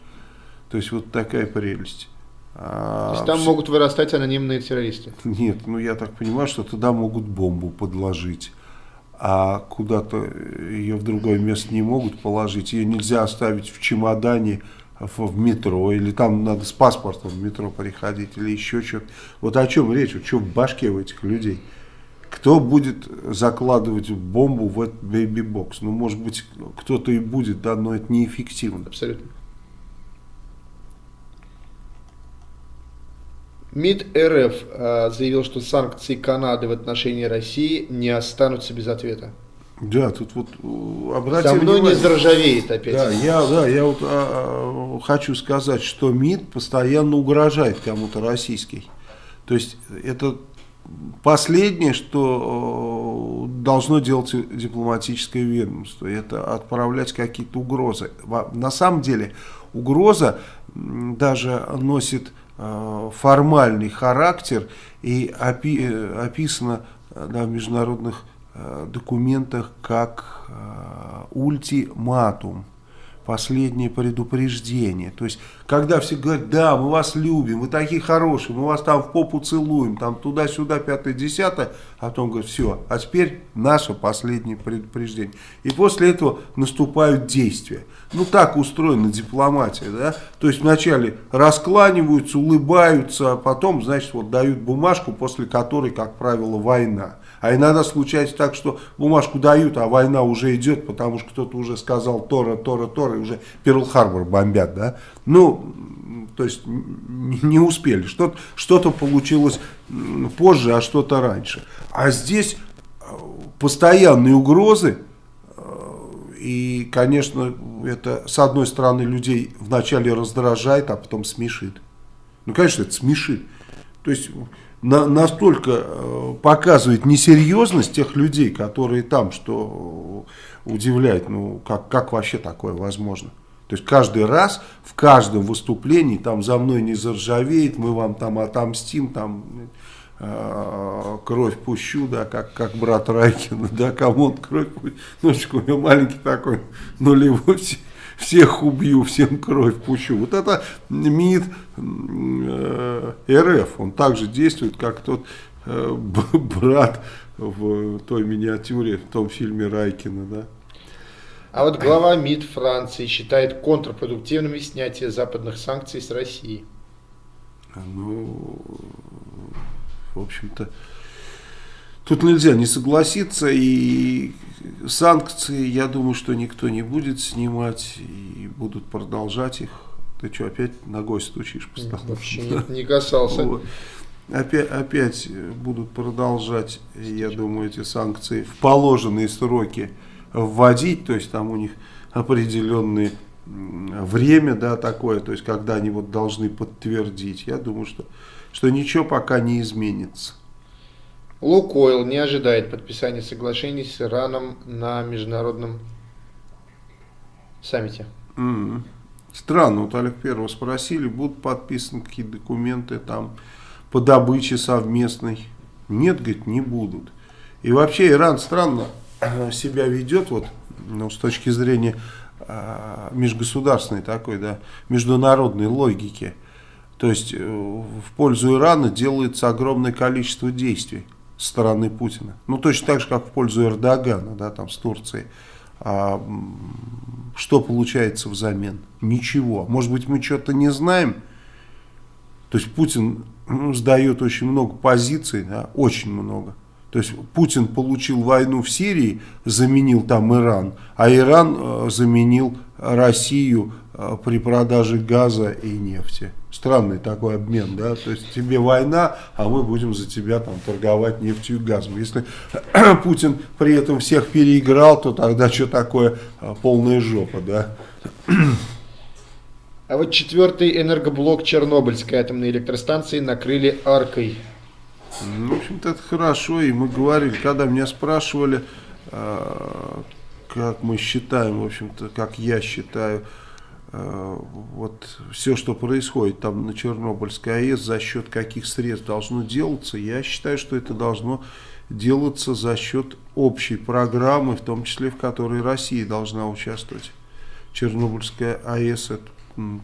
То есть вот такая прелесть. А, То есть там все... могут вырастать анонимные террористы? Нет, ну я так понимаю, что туда могут бомбу подложить а куда-то ее в другое место не могут положить. Ее нельзя оставить в чемодане в метро, или там надо с паспортом в метро приходить, или еще что-то. Вот о чем речь, вот что в башке у этих людей. Кто будет закладывать бомбу в этот бэйби-бокс? Ну, может быть, кто-то и будет, да, но это неэффективно. Абсолютно. МИД РФ э, заявил, что санкции Канады в отношении России не останутся без ответа. Да, тут вот э, обратите Со мной внимание. не заржавеет опять. Да, я, да, я вот а, хочу сказать, что МИД постоянно угрожает кому-то российский. То есть это последнее, что э, должно делать дипломатическое ведомство, это отправлять какие-то угрозы. На самом деле угроза даже носит формальный характер и опи э, описана на международных документах как ультиматум последнее предупреждение. То есть, когда все говорят, да, мы вас любим, вы такие хорошие, мы вас там в попу целуем, там туда-сюда, пятое-десятое, а потом говорят, все, а теперь наше последнее предупреждение. И после этого наступают действия. Ну, так устроена дипломатия, да, то есть вначале раскланиваются, улыбаются, а потом, значит, вот дают бумажку, после которой, как правило, война. А иногда случается так, что бумажку дают, а война уже идет, потому что кто-то уже сказал Тора, Тора, Тора, и уже Перл-Харбор бомбят, да. Ну, то есть не успели. Что-то что, -то, получилось позже, а что-то раньше. А здесь э, постоянные угрозы, э, и, конечно, это, с одной стороны, людей вначале раздражает, а потом смешит. Ну, конечно, это смешит. То есть на, настолько э, показывает несерьезность тех людей, которые там, что удивляет, ну как, как вообще такое возможно. То есть каждый раз, в каждом выступлении, там за мной не заржавеет, мы вам там отомстим, там э, кровь пущу, да, как, как брат Райкина, да, кому он кровь пущу. Ну, у меня маленький такой нулевой всех убью, всем кровь пущу. Вот это МИД э, РФ, он также действует, как тот э, брат в той миниатюре, в том фильме Райкина, да. А вот глава МИД Франции считает контрпродуктивными снятие западных санкций с России. Ну, в общем-то, тут нельзя не согласиться, и санкции, я думаю, что никто не будет снимать и будут продолжать их. Ты что, опять ногой стучишь по столу? Вообще не, не касался. Вот. Опять, опять будут продолжать, я думаю, эти санкции в положенные сроки вводить, то есть там у них определенные время, да, такое, то есть когда они вот должны подтвердить. Я думаю, что, что ничего пока не изменится. Лукойл не ожидает подписания соглашений с Ираном на международном саммите. Mm -hmm. Странно, вот Олег Первого спросили, будут подписаны какие документы там по добыче совместной. Нет, говорит, не будут. И вообще Иран странно себя ведет, вот, ну, с точки зрения э, межгосударственной такой, да, международной логики. То есть э, в пользу Ирана делается огромное количество действий стороны Путина. Ну, точно так же, как в пользу Эрдогана, да, там, с Турцией. А, что получается взамен? Ничего. Может быть, мы что-то не знаем? То есть Путин ну, сдает очень много позиций, да, очень много. То есть Путин получил войну в Сирии, заменил там Иран, а Иран э, заменил Россию при продаже газа и нефти. Странный такой обмен, да, то есть тебе война, а мы будем за тебя там торговать нефтью и газом. Если Путин при этом всех переиграл, то тогда что такое э, полная жопа, да. А вот четвертый энергоблок Чернобыльской атомной электростанции накрыли аркой. Ну, в общем-то, это хорошо. И мы говорили, когда меня спрашивали, э, как мы считаем, в общем-то, как я считаю, э, вот все, что происходит там на Чернобыльской АЭС, за счет каких средств должно делаться, я считаю, что это должно делаться за счет общей программы, в том числе в которой Россия должна участвовать. Чернобыльская АЭС это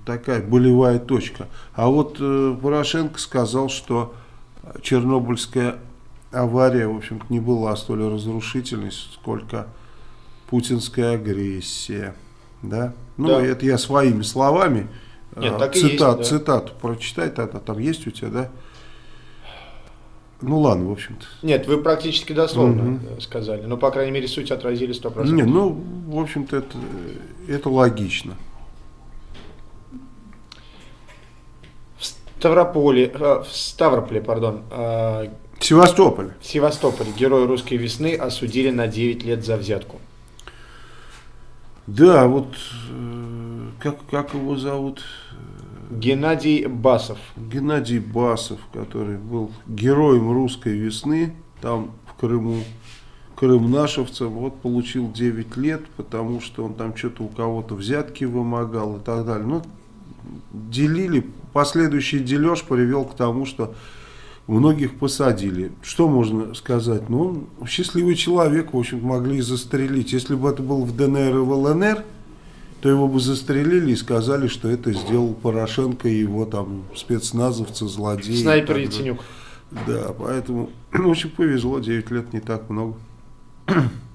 такая болевая точка. А вот э, Порошенко сказал, что Чернобыльская авария, в общем-то, не была столь разрушительной, сколько путинская агрессия. Да? Ну, да. это я своими словами. Нет, так цитат, есть, да. Цитату прочитай, тогда там есть у тебя, да? Ну ладно, в общем-то. Нет, вы практически дословно угу. сказали. Но, по крайней мере, суть отразили 100%. Нет, ну, в общем-то, это, это логично. Ставрополе, э, в Ставрополе, пардон, э, Севастополь. В Севастополе герой русской весны осудили на 9 лет за взятку. Да, вот э, как, как его зовут? Геннадий Басов. Геннадий Басов, который был героем русской весны, там в Крыму, крымнашевцем, вот получил 9 лет, потому что он там что-то у кого-то взятки вымогал и так далее. Ну, делили, последующий дележ привел к тому, что многих посадили. Что можно сказать? Ну, счастливый человек, в общем могли застрелить. Если бы это был в ДНР и в ЛНР, то его бы застрелили и сказали, что это сделал Порошенко и его там спецназовцы, злодеи. Снайпер Яценюк. Да, поэтому, в общем, повезло, 9 лет не так много.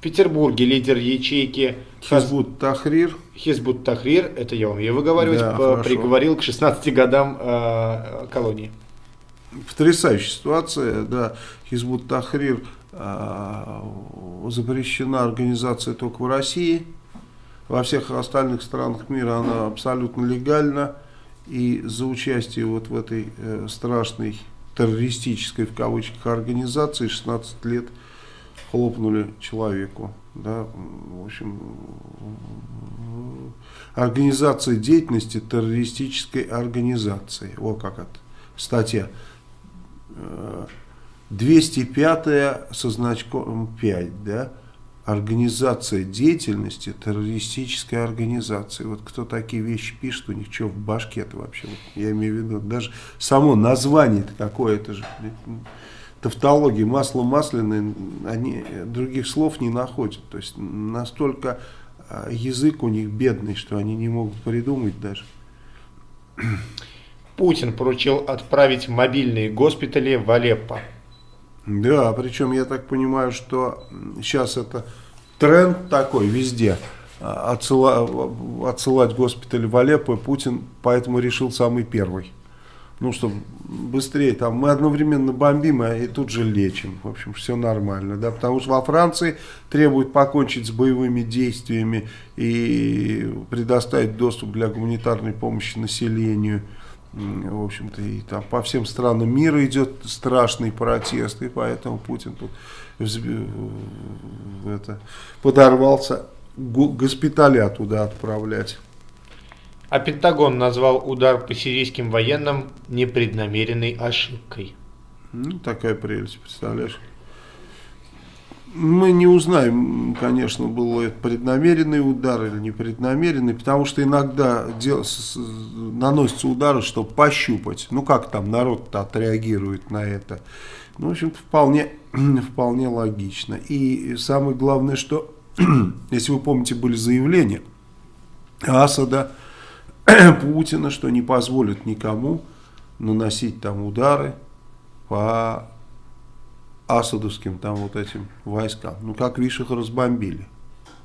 В Петербурге лидер ячейки Хизбут Тахрир. Хизбут Тахрир, это я умею выговаривать, Да, хорошо. приговорил к 16 годам э, колонии. Потрясающая ситуация, да. Хизбут Тахрир а, запрещена организация только в России. Во всех остальных странах мира она абсолютно легальна. И за участие вот в этой э, страшной террористической в кавычках организации 16 лет хлопнули человеку. Да, в общем, организация деятельности террористической организации. О, как это статья. Э, 205 со значком 5, да, организация деятельности террористической организации. Вот кто такие вещи пишет, у них что в башке-то вообще? Вот я имею в виду, даже само название-то какое-то же. Блин, Тавтология, масло масляное, они других слов не находят. То есть настолько а, язык у них бедный, что они не могут придумать даже. Путин поручил отправить мобильные госпитали в Алеппо. Да, причем я так понимаю, что сейчас это тренд такой везде. а, отсыла- отсылать госпитали в Алеппо, Путин поэтому решил самый первый. Ну, чтобы быстрее, там мы одновременно бомбим а и тут же лечим. В общем, все нормально, да, потому что во Франции требуют покончить с боевыми действиями и предоставить доступ для гуманитарной помощи населению. В общем-то, и там по всем странам мира идет страшный протест, и поэтому Путин тут взб- это, подорвался го- госпиталя туда отправлять. А Пентагон назвал удар по сирийским военным непреднамеренной ошибкой. Ну, такая прелесть, представляешь? Мы не узнаем, конечно, был это преднамеренный удар или непреднамеренный, потому что иногда дел- с- наносятся удары, чтобы пощупать. Ну, как там народ отреагирует на это. Ну, в общем-то, вполне, вполне логично. И самое главное, что, если вы помните, были заявления Асада, Путина, что не позволят никому наносить там удары по асадовским там вот этим войскам. Ну, как видишь, их разбомбили.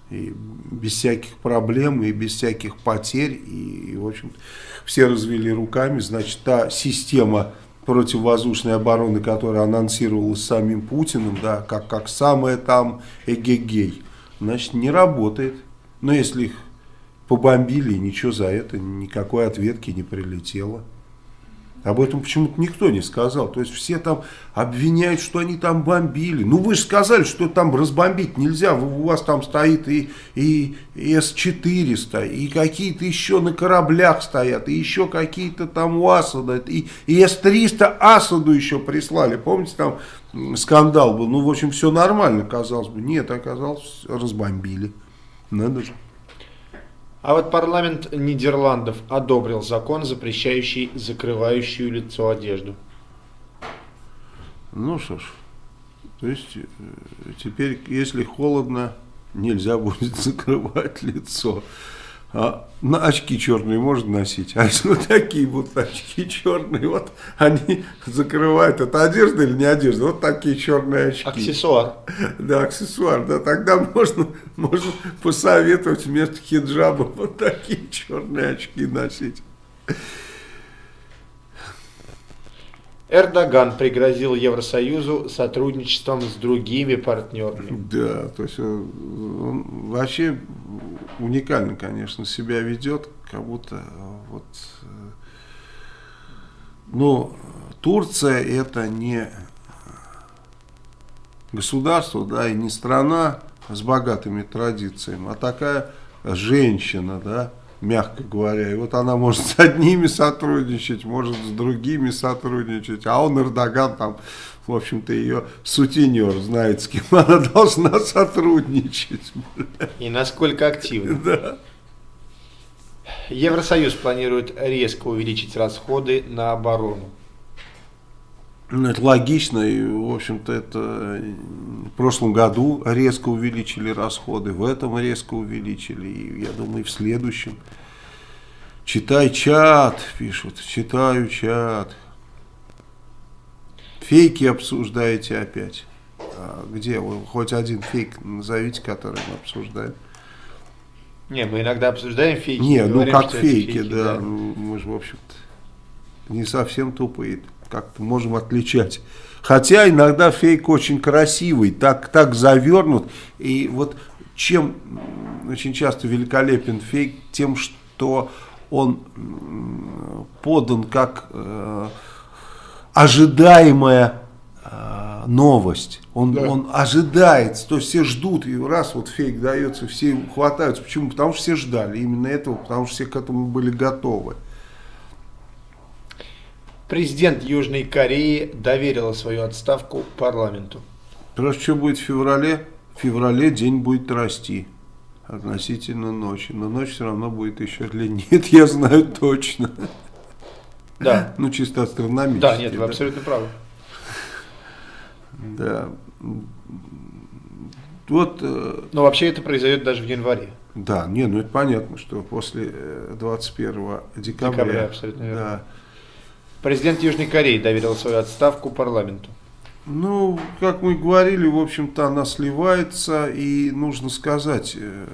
И без всяких проблем, и без всяких потерь. И, и, в общем все развели руками. Значит, та система противовоздушной обороны, которая анонсировалась самим Путиным, да, как, как самая там эгегей, значит, не работает. Но если их побомбили, и ничего за это, никакой ответки не прилетело. Об этом почему-то никто не сказал. То есть все там обвиняют, что они там бомбили. Ну вы же сказали, что там разбомбить нельзя. У вас там стоит и, и, С-400, и какие-то еще на кораблях стоят, и еще какие-то там у Асада. И, и С-300 Асаду еще прислали. Помните, там скандал был. Ну, в общем, все нормально, казалось бы. Нет, оказалось, разбомбили. Надо же. А вот парламент Нидерландов одобрил закон, запрещающий закрывающую лицо одежду. Ну что ж, то есть э, теперь, если холодно, нельзя будет закрывать лицо. А на очки черные можно носить, а если вот такие вот очки черные, вот они закрывают, это одежда или не одежда, вот такие черные очки. Аксессуар. Да, аксессуар, да, тогда можно, можно посоветовать вместо хиджаба вот такие черные очки носить. Эрдоган пригрозил Евросоюзу сотрудничеством с другими партнерами. Да, то есть э, он вообще уникально, конечно, себя ведет, как будто э, вот, э, ну, Турция это не государство, да, и не страна с богатыми традициями, а такая женщина, да, мягко говоря. И вот она может с одними сотрудничать, может с другими сотрудничать, а он, Эрдоган, там, в общем-то, ее сутенер, знает, с кем она должна сотрудничать. И насколько активно. Да. Евросоюз планирует резко увеличить расходы на оборону. Ну, это логично, и, в общем-то, это в прошлом году резко увеличили расходы, в этом резко увеличили, и, я думаю, и в следующем. Читай чат, пишут, читаю чат. Фейки обсуждаете опять. А где вы? Хоть один фейк назовите, который мы обсуждаем. Не, мы иногда обсуждаем фейки. Не, ну говорим, как это фейки, да. Ну, Мы же, в общем-то, не совсем тупые. Как-то можем отличать. Хотя иногда фейк очень красивый, так, так завернут. И вот чем очень часто великолепен фейк, тем, что он подан как э, ожидаемая э, новость. Он, Да. он ожидается, то есть все ждут, и раз вот фейк дается, все хватаются. Почему? Потому что все ждали именно этого, потому что все к этому были готовы. Президент Южной Кореи доверила свою отставку парламенту. Просто что будет в феврале? В феврале день будет расти относительно ночи. Но ночь все равно будет еще длиннее. Это я знаю точно. Да. Ну, чисто астрономически. Да, нет, вы абсолютно правы. Да. Вот, э, Но вообще это произойдет даже в январе. да, не, ну это понятно, что после э, 21 декабря, Декабря, абсолютно верно. да, Президент Южной Кореи доверил свою отставку парламенту. Ну, как мы говорили, в общем-то, она сливается, и нужно сказать, э,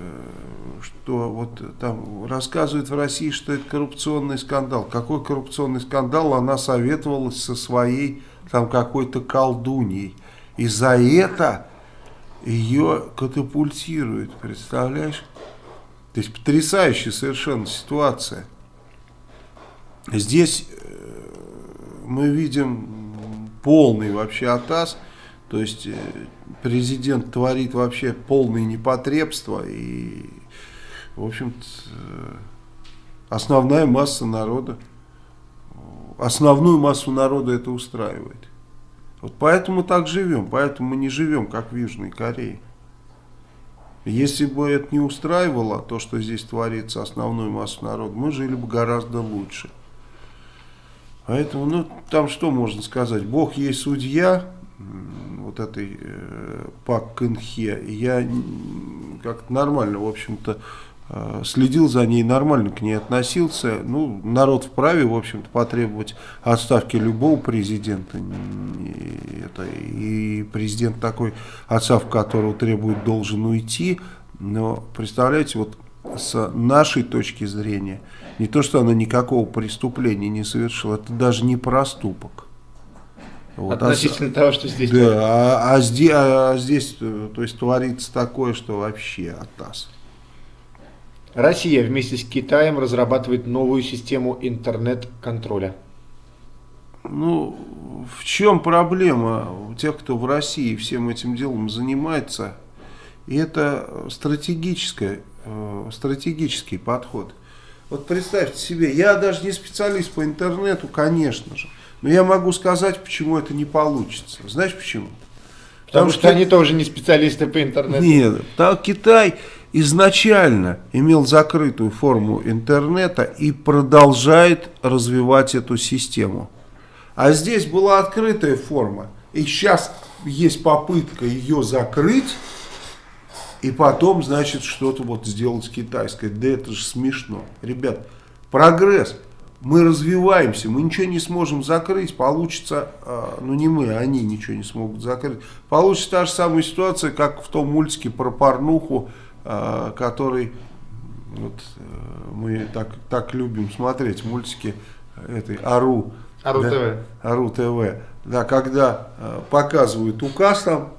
что вот там рассказывают в России, что это коррупционный скандал. Какой коррупционный скандал? Она советовалась со своей там какой-то колдуньей. И за это ее катапультируют, представляешь? То есть потрясающая совершенно ситуация. Здесь мы видим полный вообще атас, то есть э, президент творит вообще полное непотребство и, в общем-то, э, основная масса народа, основную массу народа это устраивает. Вот поэтому так живем, поэтому мы не живем, как в Южной Корее. Если бы это не устраивало, то, что здесь творится основную массу народа, мы жили бы гораздо лучше. Поэтому, ну, там что можно сказать? Бог есть судья вот этой э, Пак Кынхе. Я как-то нормально, в общем-то, э, следил за ней, нормально к ней относился. Ну, народ вправе, в общем-то, потребовать отставки любого президента. И, это, и президент такой, отставку которого требует, должен уйти. Но, представляете, вот с нашей точки зрения, не то, что она никакого преступления не совершила, это даже не проступок. Вот, а Относительно того, что здесь да, а, а здесь, а здесь, э, то есть, творится такое, что вообще атас. Россия вместе с Китаем разрабатывает новую систему интернет-контроля. Ну, в чем проблема у тех, кто в России всем этим делом занимается? И это стратегическое, э, стратегический подход. Вот представьте себе, я даже не специалист по интернету, конечно же, но я могу сказать, почему это не получится. Знаешь почему? Потому, что, они тоже не специалисты по интернету. Нет, так Китай изначально имел закрытую форму интернета и продолжает развивать эту систему. А здесь была открытая форма. И сейчас есть попытка ее закрыть, и потом, значит, что-то вот сделать китайское. Да это же смешно. Ребят, прогресс. Мы развиваемся, мы ничего не сможем закрыть, получится, э, ну не мы, они ничего не смогут закрыть. Получится та же самая ситуация, как в том мультике про порнуху, э, который вот, э, мы так, так любим смотреть, мультики этой Ару. Ару да, ТВ. Ару ТВ. Да, когда э, показывают указ там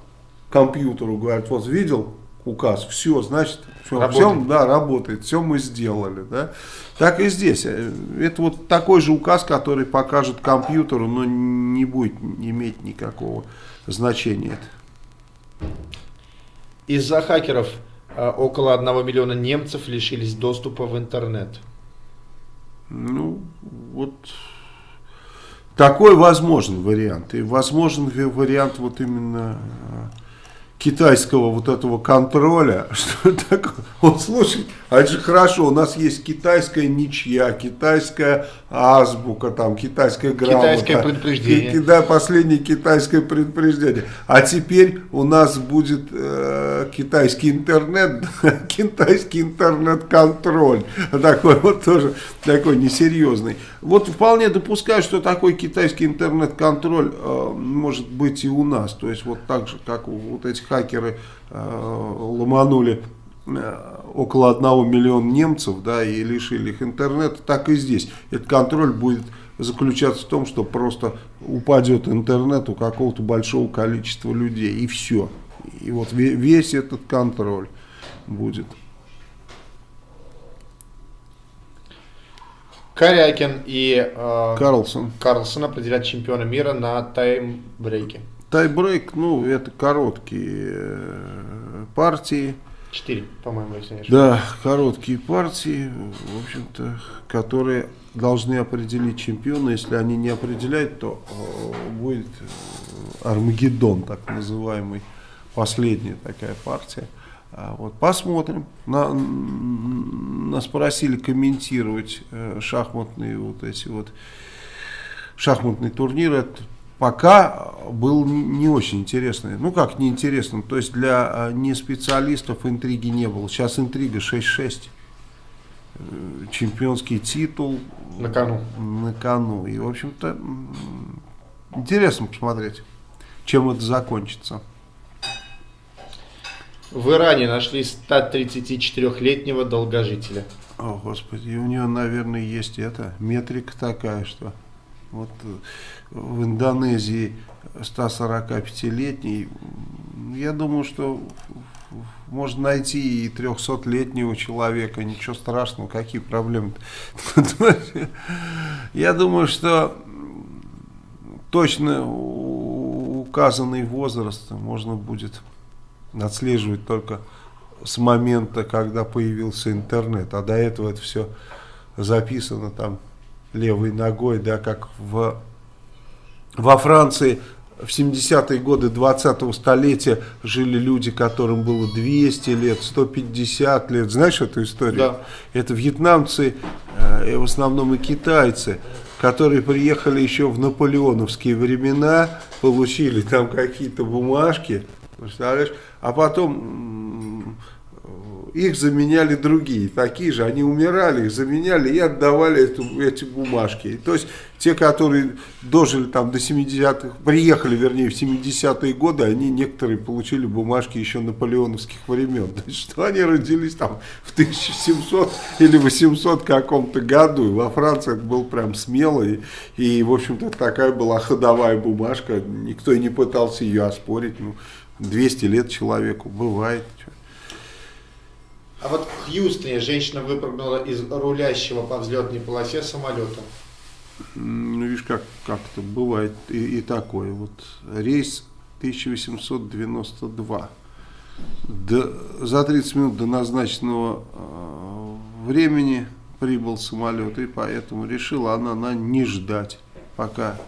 компьютеру, говорят, вот видел указ, все, значит, все, Работает. да, работает, все мы сделали, да. Так и здесь. Э, Это вот такой же указ, который покажет компьютеру, но не будет иметь никакого значения. Из-за хакеров А, около 1 миллиона немцев лишились доступа в интернет. Ну, вот такой возможен вариант. И возможен вариант вот именно китайского вот этого контроля, что такое, вот слушай, а это же хорошо, у нас есть китайская ничья, китайская азбука, там, китайская грамота. Китайское предупреждение. Да, последнее китайское предупреждение. А теперь у нас будет э, китайский интернет, китайский интернет-контроль, такой вот тоже, такой несерьезный. Вот вполне допускаю, что такой китайский интернет-контроль э, может быть и у нас, то есть вот так же, как вот этих хакеры э, ломанули э, около 1 миллиона немцев, да, и лишили их интернета, так и здесь. Этот контроль будет заключаться в том, что просто упадет интернет у какого-то большого количества людей, и все. И вот весь этот контроль будет. Корякин и э, Карлсон. Карлсон определят чемпиона мира на таймбрейке. Тайбрейк, ну, это короткие э, партии. Четыре, по-моему, если не Да, короткие партии, в общем-то, которые должны определить чемпиона. Если они не определяют, то э, будет э, Армагеддон, так называемый, последняя такая партия. А вот посмотрим. На, нас просили комментировать шахматные вот эти вот шахматный турнир. Это пока был не очень интересный. Ну как неинтересным, то есть для а, не специалистов интриги не было. Сейчас интрига 6-6. Э, чемпионский титул. На кону. На кону. И в общем-то интересно посмотреть, чем это закончится. В Иране нашли 134-летнего долгожителя. О, Господи, у нее, наверное, есть это, метрика такая, что вот э, в Индонезии 145-летний, я думаю, что можно найти и 300-летнего человека, ничего страшного, какие проблемы. Я думаю, что точно указанный возраст можно будет отслеживать только с момента, когда появился интернет, а до этого это все записано там левой ногой, да, как в, во Франции в 70-е годы 20-го столетия жили люди, которым было 200 лет, 150 лет. Знаешь эту историю? Да. Это вьетнамцы, э, в основном и китайцы, которые приехали еще в наполеоновские времена, получили там какие-то бумажки, представляешь, а потом их заменяли другие, такие же, они умирали, их заменяли и отдавали эту, эти бумажки. То есть те, которые дожили там до 70-х, приехали, вернее, в 70-е годы, они некоторые получили бумажки еще наполеоновских времен. То есть, что они родились там в 1700 или 800 каком-то году. И во Франции это был прям смело. И, и в общем-то, такая была ходовая бумажка. Никто и не пытался ее оспорить. Ну, 200 лет человеку бывает. А вот в Хьюстоне женщина выпрыгнула из рулящего по взлетной полосе самолета. Ну, видишь, как, как это бывает и, и такое. Вот рейс 1892. До, за 30 минут до назначенного э, времени прибыл самолет, и поэтому решила она на не ждать, пока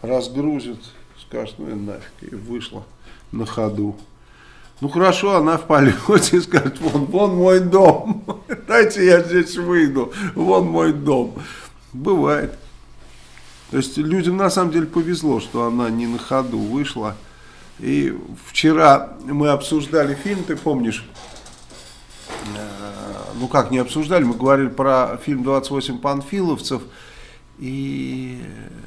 разгрузит, скажет, ну и нафиг, и вышла на ходу. Ну хорошо, она в полете скажет, вон, вон мой дом, дайте я здесь выйду, вон мой дом. Бывает. То есть людям на самом деле повезло, что она не на ходу вышла. И вчера мы обсуждали фильм, ты помнишь, э, ну как не обсуждали, мы говорили про фильм «28 панфиловцев», и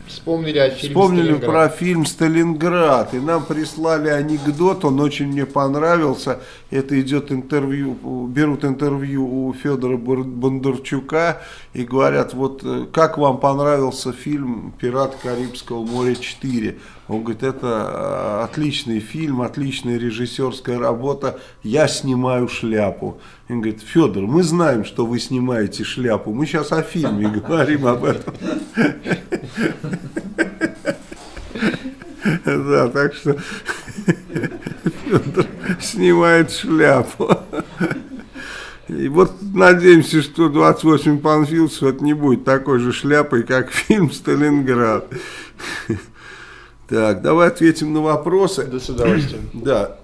вспомнили, о фильме вспомнили про фильм «Сталинград». И нам прислали анекдот, он очень мне понравился. Это идет интервью, берут интервью у Федора Бондарчука и говорят, вот э, как вам понравился фильм «Пират Карибского моря 4». Он говорит, это э, отличный фильм, отличная режиссерская работа, я снимаю шляпу. Он говорит, Федор, мы знаем, что вы снимаете шляпу, мы сейчас о фильме говорим об этом. Да, так что Федор снимает шляпу. И вот надеемся, что 28 панфиловцев это не будет такой же шляпой, как фильм «Сталинград». Так, давай ответим на вопросы. Да, с удовольствием. Да.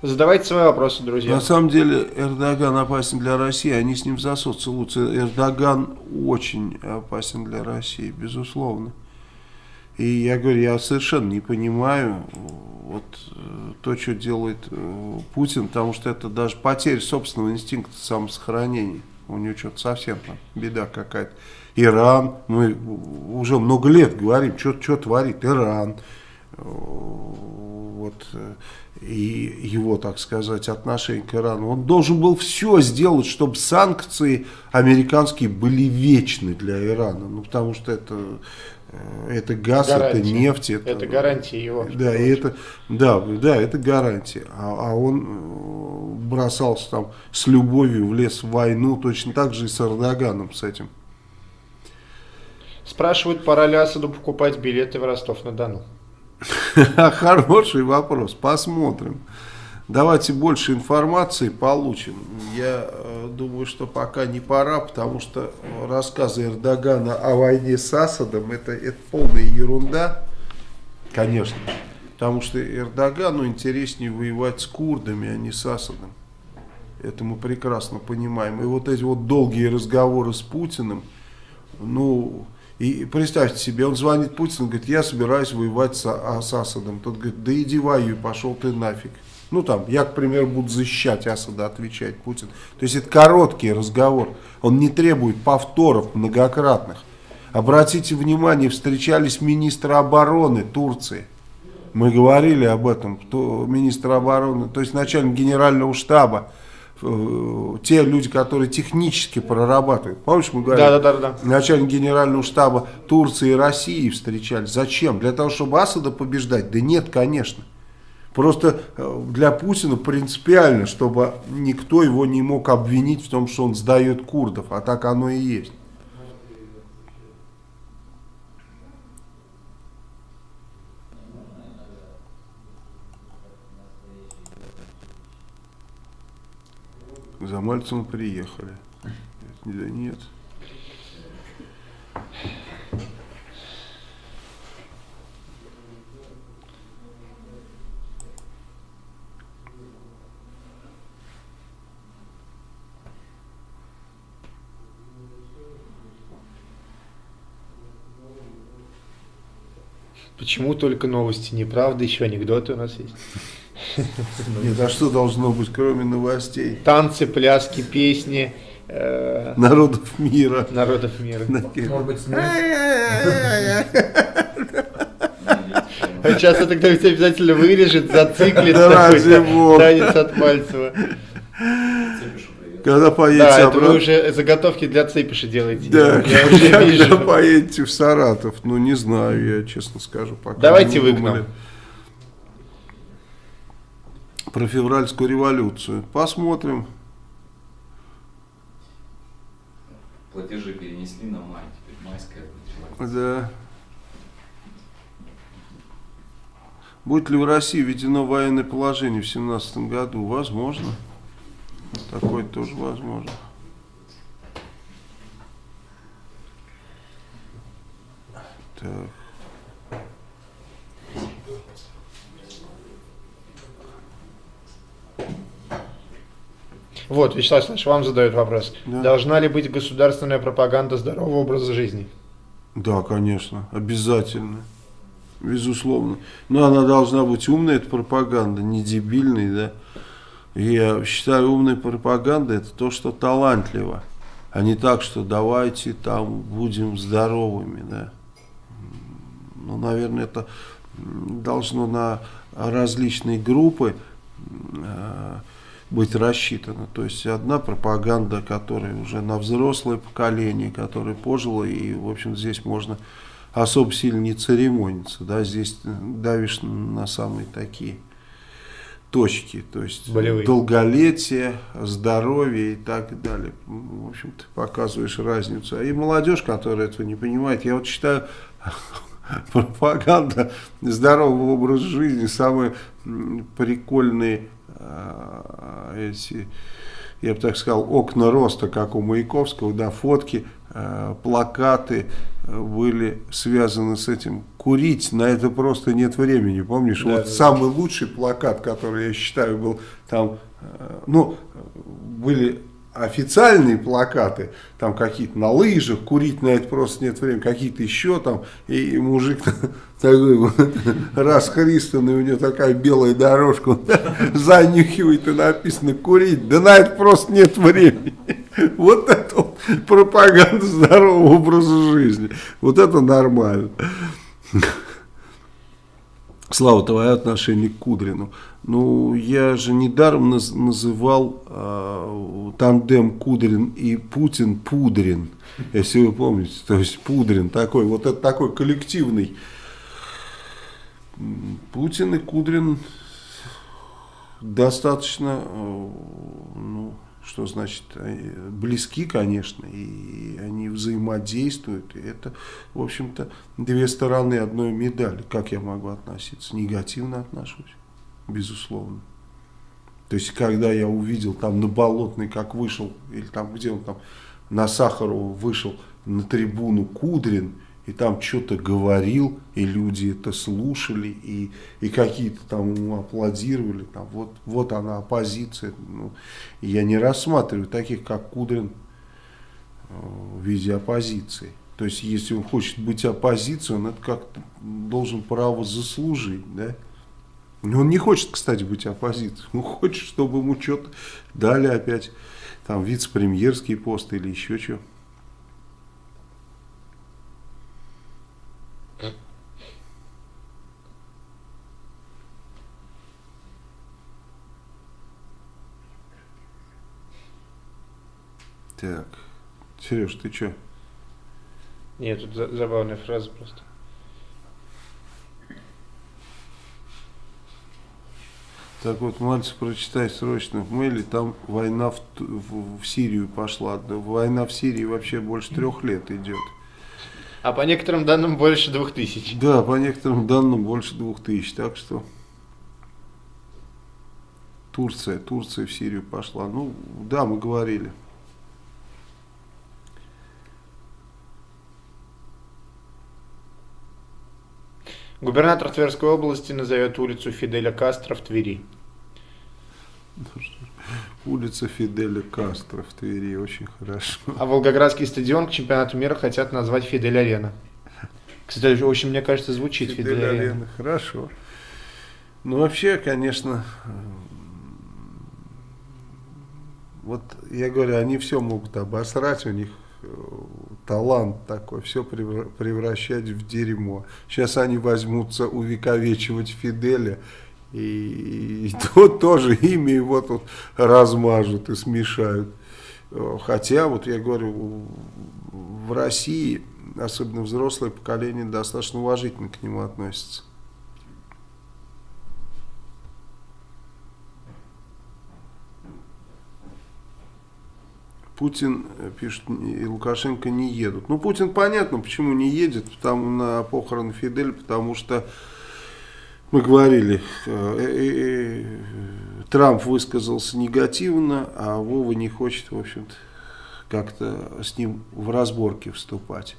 Задавайте свои вопросы, друзья. На самом деле Эрдоган опасен для России, они с ним в засос целуются. Эрдоган очень опасен для России, безусловно. И я говорю, я совершенно не понимаю вот э, то, что делает э, Путин, потому что это даже потеря собственного инстинкта самосохранения. У него что-то совсем там беда какая-то. Иран, мы уже много лет говорим, что, что творит Иран. Э, вот, и его, так сказать, отношение к Ирану. Он должен был все сделать, чтобы санкции американские были вечны для Ирана. Ну, потому что это Э, это газ, гарантия. это нефть. Это, это гарантия его. Да, и это, да, да, это гарантия. А, а он э, бросался там с любовью в лес в войну, точно так же и с Эрдоганом с этим. Спрашивают, пора ли Асаду покупать билеты в Ростов-на-Дону? Хороший вопрос, посмотрим. Давайте больше информации получим. Я э, думаю, что пока не пора, потому что рассказы Эрдогана о войне с Асадом это, это полная ерунда, конечно. Потому что Эрдогану интереснее воевать с курдами, а не с Асадом. Это мы прекрасно понимаем. И вот эти вот долгие разговоры с Путиным, ну, и представьте себе, он звонит Путину, говорит, я собираюсь воевать с, а, с Асадом. Тот говорит, да иди воюй, пошел ты нафиг. Ну там, я, к примеру, буду защищать Асада, отвечает Путин. То есть это короткий разговор, он не требует повторов многократных. Обратите внимание, встречались министры обороны Турции. Мы говорили об этом, то министр обороны, то есть начальник генерального штаба, э, те люди, которые технически прорабатывают. Помнишь, мы говорили? Да, да, да, да. Начальник генерального штаба Турции и России встречались. Зачем? Для того, чтобы Асада побеждать? Да нет, конечно. Просто э, для Путина принципиально, чтобы никто его не мог обвинить в том, что он сдает курдов, а так оно и есть. За Мальцем приехали. Да нет. Почему только новости? Неправда, еще анекдоты у нас есть. Нет, а что должно быть, кроме новостей? Танцы, пляски, песни. Э, народов мира. Народов мира. Может быть, Сейчас это кто-нибудь обязательно вырежет, зациклит такой танец от Мальцева. Когда поедете да, обратно... вы уже заготовки для цепиша делаете. Да, я уже когда вижу. поедете в Саратов, ну не знаю, я честно скажу. Пока Давайте вы к нам. Про февральскую революцию. Посмотрим. Платежи перенесли на май, теперь майская. Да. Будет ли в России введено военное положение в 2017 году? Возможно. Такое тоже возможно. Так. Вот, Вячеслав Александрович, вам задают вопрос. Да. Должна ли быть государственная пропаганда здорового образа жизни? Да, конечно, обязательно. Безусловно. Но она должна быть умная, эта пропаганда, не дебильной, да. Я считаю, умная пропаганда это то, что талантливо, а не так, что давайте там будем здоровыми, да. Ну, наверное, это должно на различные группы э, быть рассчитано. То есть одна пропаганда, которая уже на взрослое поколение, которое пожило, и, в общем, здесь можно особо сильно не церемониться, да, здесь давишь на самые такие точки, то есть Болевые. долголетие, здоровье и так далее. В общем, ты показываешь разницу. И молодежь, которая этого не понимает, я вот считаю, пропаганда здорового образа жизни самые прикольные э, эти, я бы так сказал, окна роста, как у Маяковского, да, фотки, э, плакаты были связаны с этим. Курить на это просто нет времени, помнишь? Да, вот да, самый лучший плакат, который я считаю был там, э, ну, были официальные плакаты, там какие-то на лыжах, курить на это просто нет времени, какие-то еще там, и мужик такой вот, расхристанный, у него такая белая дорожка, он занюхивает и написано курить, да на это просто нет времени. Вот пропаганда здорового образа жизни, вот это нормально. Слава, твое отношение к Кудрину. Ну, я же недаром наз- называл э, тандем Кудрин и Путин Пудрин, если вы помните. То есть Пудрин такой, вот это такой коллективный. Путин и Кудрин достаточно, э, ну, что значит, близки, конечно, и они взаимодействуют. И это, в общем-то, две стороны одной медали. Как я могу относиться? Негативно отношусь, безусловно. То есть, когда я увидел там на Болотной, как вышел, или там, где он там, на Сахарова вышел на трибуну Кудрин, и там что-то говорил, и люди это слушали, и, и какие-то там ему аплодировали, там, вот, вот она оппозиция. Ну, я не рассматриваю таких, как Кудрин, э, в виде оппозиции. То есть, если он хочет быть оппозицией, он это как-то должен право заслужить, да? Он не хочет, кстати, быть оппозицией. Он хочет, чтобы ему что-то дали опять, там, вице-премьерский пост или еще что. Так, Сереж, ты что? Нет, тут за- забавная фраза просто. Так вот, Мальцев, прочитай срочно в мейле, там война в, в- в Сирию пошла. Война в Сирии вообще больше трех лет идет. А по некоторым данным больше двух тысяч. Да, по некоторым данным больше двух тысяч, так что Турция, Турция в Сирию пошла. Ну, да, мы говорили. Губернатор Тверской области назовет улицу Фиделя Кастро в Твери. Улица Фиделя Кастро в Твери, очень хорошо. А Волгоградский стадион к чемпионату мира хотят назвать Фидель Арена. Кстати, очень, мне кажется, звучит Фидель, Фидель Арена. Арена, хорошо. Ну, вообще, конечно, вот я говорю, они все могут обосрать, у них э, талант такой, все превращать в дерьмо. Сейчас они возьмутся увековечивать Фиделя, и, и то тоже имя его тут размажут и смешают. Э, Хотя, вот я говорю, в России, особенно взрослое поколение, достаточно уважительно к нему относится. Путин, э, пишет, и Лукашенко не едут. Ну, Путин понятно, почему не едет потому, на похороны Фиделя, потому что мы говорили, э, э, э, Трамп высказался негативно, а Вова не хочет, в общем-то, как-то с ним в разборке вступать.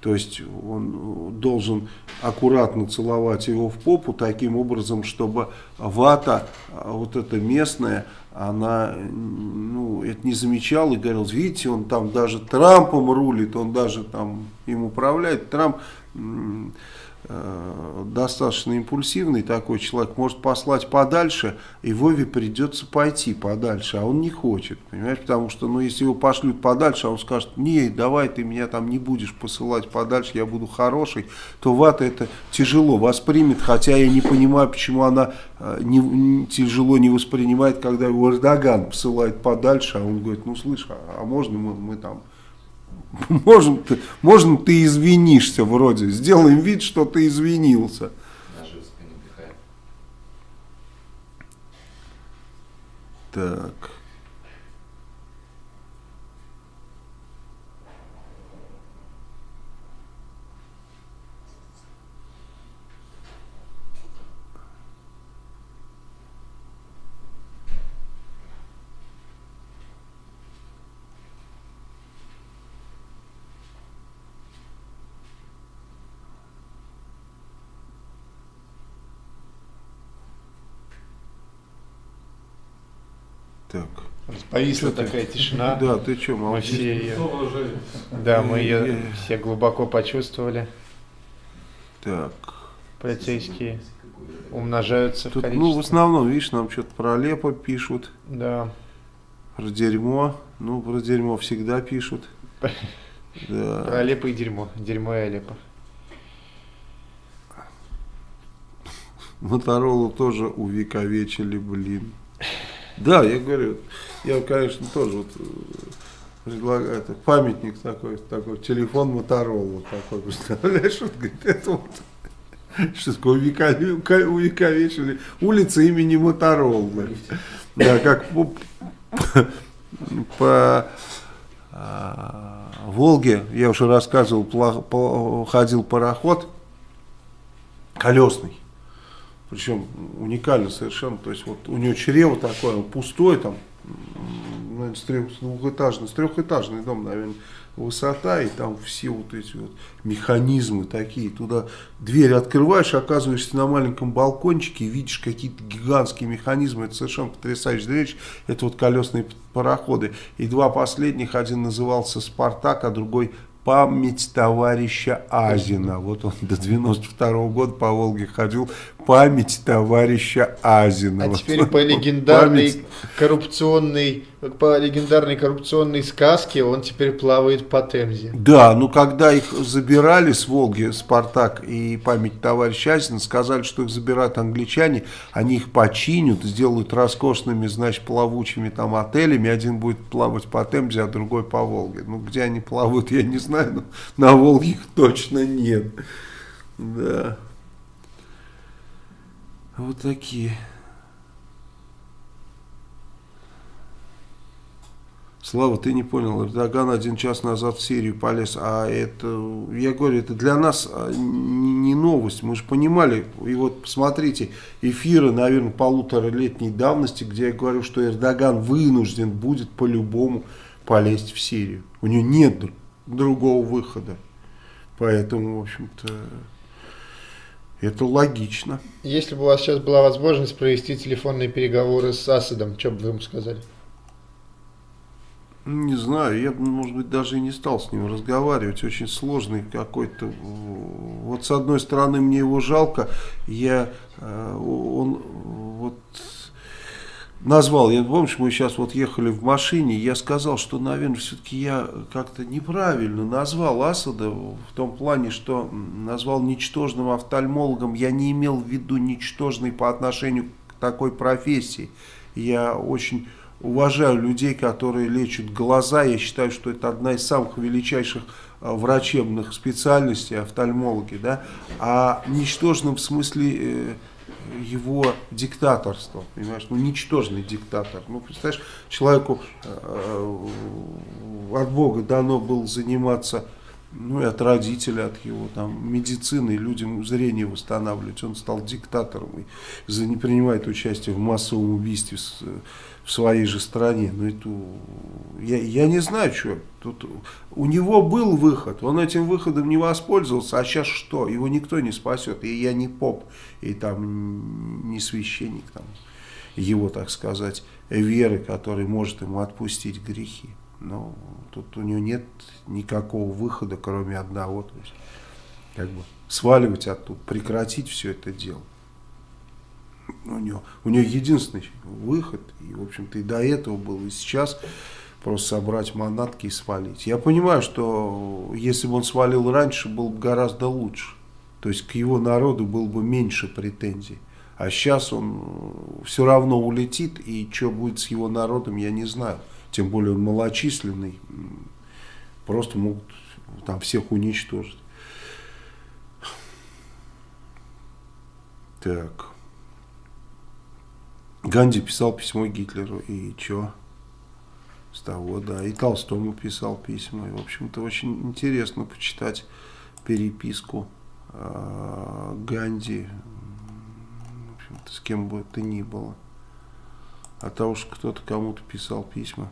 То есть он должен аккуратно целовать его в попу таким образом, чтобы вата, а, вот эта местная, она ну, это не замечала и говорила, видите, он там даже Трампом рулит, он даже там им управляет. Трамп достаточно импульсивный такой человек, может послать подальше, и Вове придется пойти подальше, а он не хочет, понимаешь, потому что, ну, если его пошлют подальше, а он скажет, не, давай ты меня там не будешь посылать подальше, я буду хороший, то Вата это тяжело воспримет, хотя я не понимаю, почему она э, не- тяжело не воспринимает, когда его Эрдоган посылает подальше, а он говорит, ну, слышь, а, а можно мы, мы там Можем ты, можем ты извинишься вроде, сделаем вид, что ты извинился. Так. Повисла такая тишина. Да, ты что, Мы молчишь? все ее, да, мы ее все глубоко почувствовали. Так. Полицейские умножаются в Тут, количестве. ну, в основном, видишь, нам что-то про Лепо пишут, Да. про дерьмо. Ну, про дерьмо всегда пишут. Про Да. Алеппо и дерьмо. Дерьмо и Алеппо. Моторолу тоже увековечили, блин. Да, я говорю, я, конечно, тоже вот э, предлагаю это, памятник такой, такой, телефон Моторолу такой, представляешь, вот, говорит, это вот, что такое увекове- увековечили, улица имени Моторолы. Да, как по, по, а, Волге, я уже рассказывал, пла- по- ходил пароход колесный. Причем уникально совершенно. То есть вот у него чрево такое, он пустой там, наверное, с трех- двухэтажный, с трехэтажный дом, наверное, высота, и там все вот эти вот механизмы такие. Туда дверь открываешь, оказываешься на маленьком балкончике, видишь какие-то гигантские механизмы. Это совершенно потрясающая вещь. Это вот колесные пароходы. И два последних, один назывался «Спартак», а другой память товарища Азина. Вот он до 92 года по Волге ходил. Память товарища Азина. А теперь по легендарной память. коррупционной, по легендарной коррупционной сказке он теперь плавает по Темзе. Да, ну когда их забирали с Волги, Спартак и память товарища Азина, сказали, что их забирают англичане, они их починят, сделают роскошными, значит, плавучими там отелями, один будет плавать по Темзе, а другой по Волге. Ну, где они плавают, я не знаю, но на Волге их точно нет. Да. Вот такие. Слава, ты не понял, Эрдоган один час назад в Сирию полез, а это, я говорю, это для нас а, не новость, мы же понимали, и вот посмотрите, эфиры, наверное, полуторалетней давности, где я говорю, что Эрдоган вынужден будет по-любому полезть в Сирию, у него нет дру- другого выхода, поэтому, в общем-то, это логично. Если бы у вас сейчас была возможность провести телефонные переговоры с Асадом, что бы вы ему сказали? Не знаю, я, бы, может быть, даже и не стал с ним разговаривать. Очень сложный какой-то. Вот с одной стороны, мне его жалко. Я, э, он вот назвал, я помнишь, мы сейчас вот ехали в машине, я сказал, что, наверное, все-таки я как-то неправильно назвал Асада в том плане, что назвал ничтожным офтальмологом. Я не имел в виду ничтожный по отношению к такой профессии. Я очень уважаю людей, которые лечат глаза. Я считаю, что это одна из самых величайших э, врачебных специальностей, офтальмологи. Да? А ничтожным в смысле э, его диктаторства, понимаешь, ну ничтожный диктатор. Ну, представляешь, человеку э, от Бога дано было заниматься, ну и от родителя, от его там медицины, людям зрение восстанавливать. Он стал диктатором и за, не принимает участие в массовом убийстве с, в своей же стране. Ну, это, я, я не знаю, что. Тут у него был выход, он этим выходом не воспользовался, а сейчас что? Его никто не спасет. И я не поп, и там не священник, там, его, так сказать, веры, который может ему отпустить грехи. Но тут у него нет никакого выхода, кроме одного. То есть, как бы сваливать оттуда, прекратить все это дело. У него, у него единственный выход, и, в общем-то, и до этого был, и сейчас просто собрать манатки и свалить. Я понимаю, что если бы он свалил раньше, было бы гораздо лучше. То есть к его народу было бы меньше претензий. А сейчас он все равно улетит, и что будет с его народом, я не знаю. Тем более он малочисленный, просто могут там всех уничтожить. Так. Ганди писал письмо Гитлеру, и чё? С того, да. И Толстому писал письма. И, в общем-то, очень интересно почитать переписку э, Ганди, в общем-то, с кем бы это ни было. А то уж кто-то кому-то писал письма.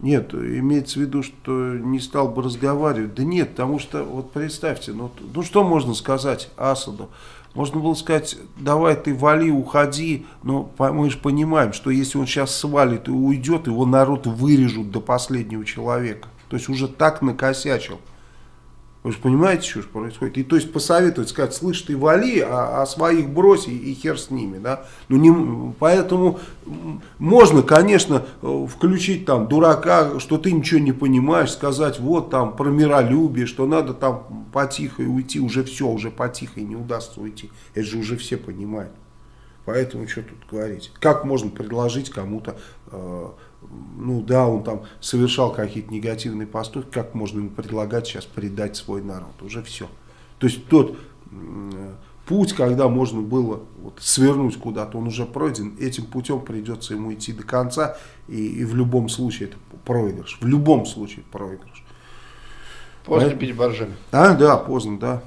Нет, имеется в виду, что не стал бы разговаривать. Да нет, потому что, вот представьте, ну, ну что можно сказать Асаду? Можно было сказать, давай ты вали, уходи, но мы же понимаем, что если он сейчас свалит и уйдет, его народ вырежут до последнего человека. То есть уже так накосячил. Вы же понимаете, что происходит? И то есть посоветовать, сказать, слышь, ты вали, а, а своих брось и, и хер с ними. Да? Ну, не, поэтому можно, конечно, включить там дурака, что ты ничего не понимаешь, сказать вот там про миролюбие, что надо там потихо уйти, уже все, уже потихо не удастся уйти. Это же уже все понимают. Поэтому что тут говорить? Как можно предложить кому-то... Э, ну да, он там совершал какие-то негативные поступки, как можно ему предлагать сейчас предать свой народ? Уже все. То есть тот путь, когда можно было вот, свернуть куда-то, он уже пройден, этим путем придется ему идти до конца, и, и в любом случае это проигрыш. В любом случае проигрыш. Поздно а, пить боржоми. А, да, поздно, да.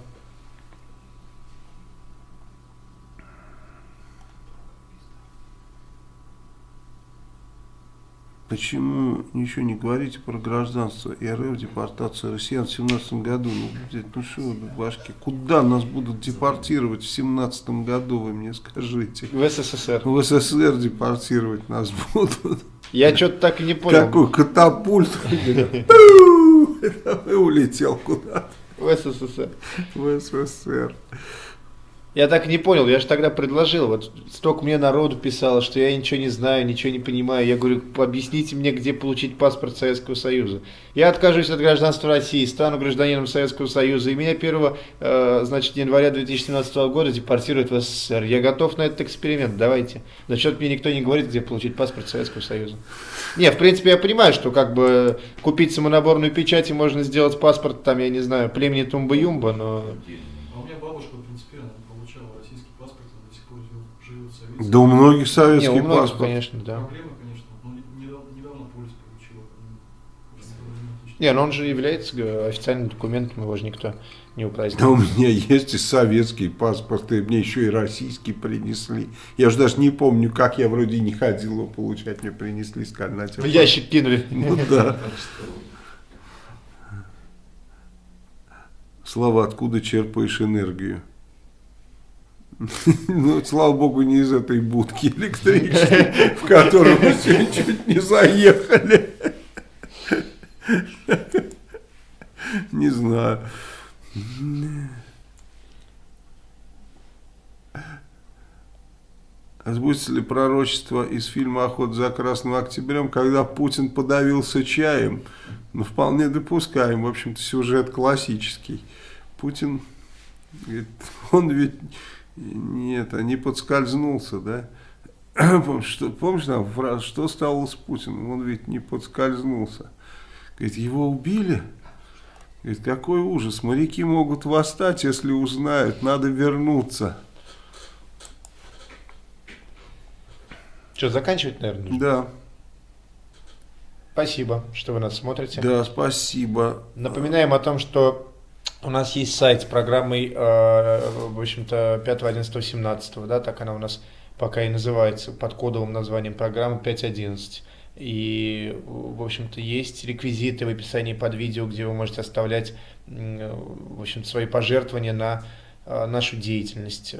Почему ничего не говорите про гражданство РФ, депортацию россиян в 17 году? Ну, блядь, ну что вы, башки, куда нас будут депортировать в 17 году, вы мне скажите? В СССР. В СССР депортировать нас будут. Я что-то так и не понял. Какой катапульт. И улетел куда-то. В СССР. В СССР. Я так не понял, я же тогда предложил, вот столько мне народу писало, что я ничего не знаю, ничего не понимаю. Я говорю, объясните мне, где получить паспорт Советского Союза. Я откажусь от гражданства России, стану гражданином Советского Союза, и меня 1 э, значит, января 2017 года депортируют в СССР. Я готов на этот эксперимент, давайте. Зачет мне никто не говорит, где получить паспорт Советского Союза. Не, в принципе, я понимаю, что как бы купить самонаборную печать и можно сделать паспорт, там, я не знаю, племени Тумба-Юмба, но... Да у многих советских Не, у многих, паспорт. конечно, да. Проблема, конечно, но недавно, недавно полис получил. Не, но он же является официальным документом, его же никто не упразднил. Да у меня есть и советский паспорт, и мне еще и российский принесли. Я уже даже не помню, как я вроде не ходил его получать, мне принесли, сказали, на В ящик кинули. Ну да. Слава, откуда черпаешь энергию? Ну, слава богу, не из этой будки электрической, в которую мы сегодня чуть не заехали. Не знаю. А сбудется ли пророчество из фильма «Охота за Красным Октябрем», когда Путин подавился чаем? Ну, вполне допускаем. В общем-то, сюжет классический. Путин, он ведь нет, а не подскользнулся, да? Что, помнишь там фраза, что стало с Путиным? Он ведь не подскользнулся. Говорит, его убили? Говорит, какой ужас, моряки могут восстать, если узнают, надо вернуться. Что, заканчивать, наверное? Нужно? Да. Спасибо, что вы нас смотрите. Да, спасибо. Напоминаем о том, что у нас есть сайт с программой, э, в общем-то, 5, 11, 17, да, так она у нас пока и называется, под кодовым названием программы 5.11. И, в общем-то, есть реквизиты в описании под видео, где вы можете оставлять, в общем свои пожертвования на э, нашу деятельность.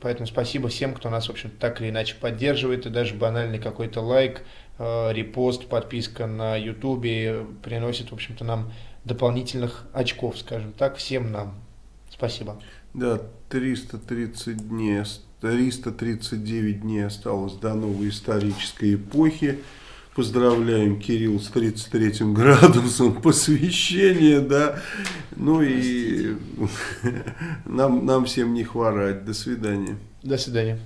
Поэтому спасибо всем, кто нас, в общем так или иначе поддерживает, и даже банальный какой-то лайк, э, репост, подписка на ютубе приносит, в общем-то, нам дополнительных очков, скажем так, всем нам. Спасибо. Да, 330 дней, 339 дней осталось до новой исторической эпохи. Поздравляем Кирилл с 33 градусом посвящения, да. Ну и нам, нам всем не хворать. До свидания. До свидания.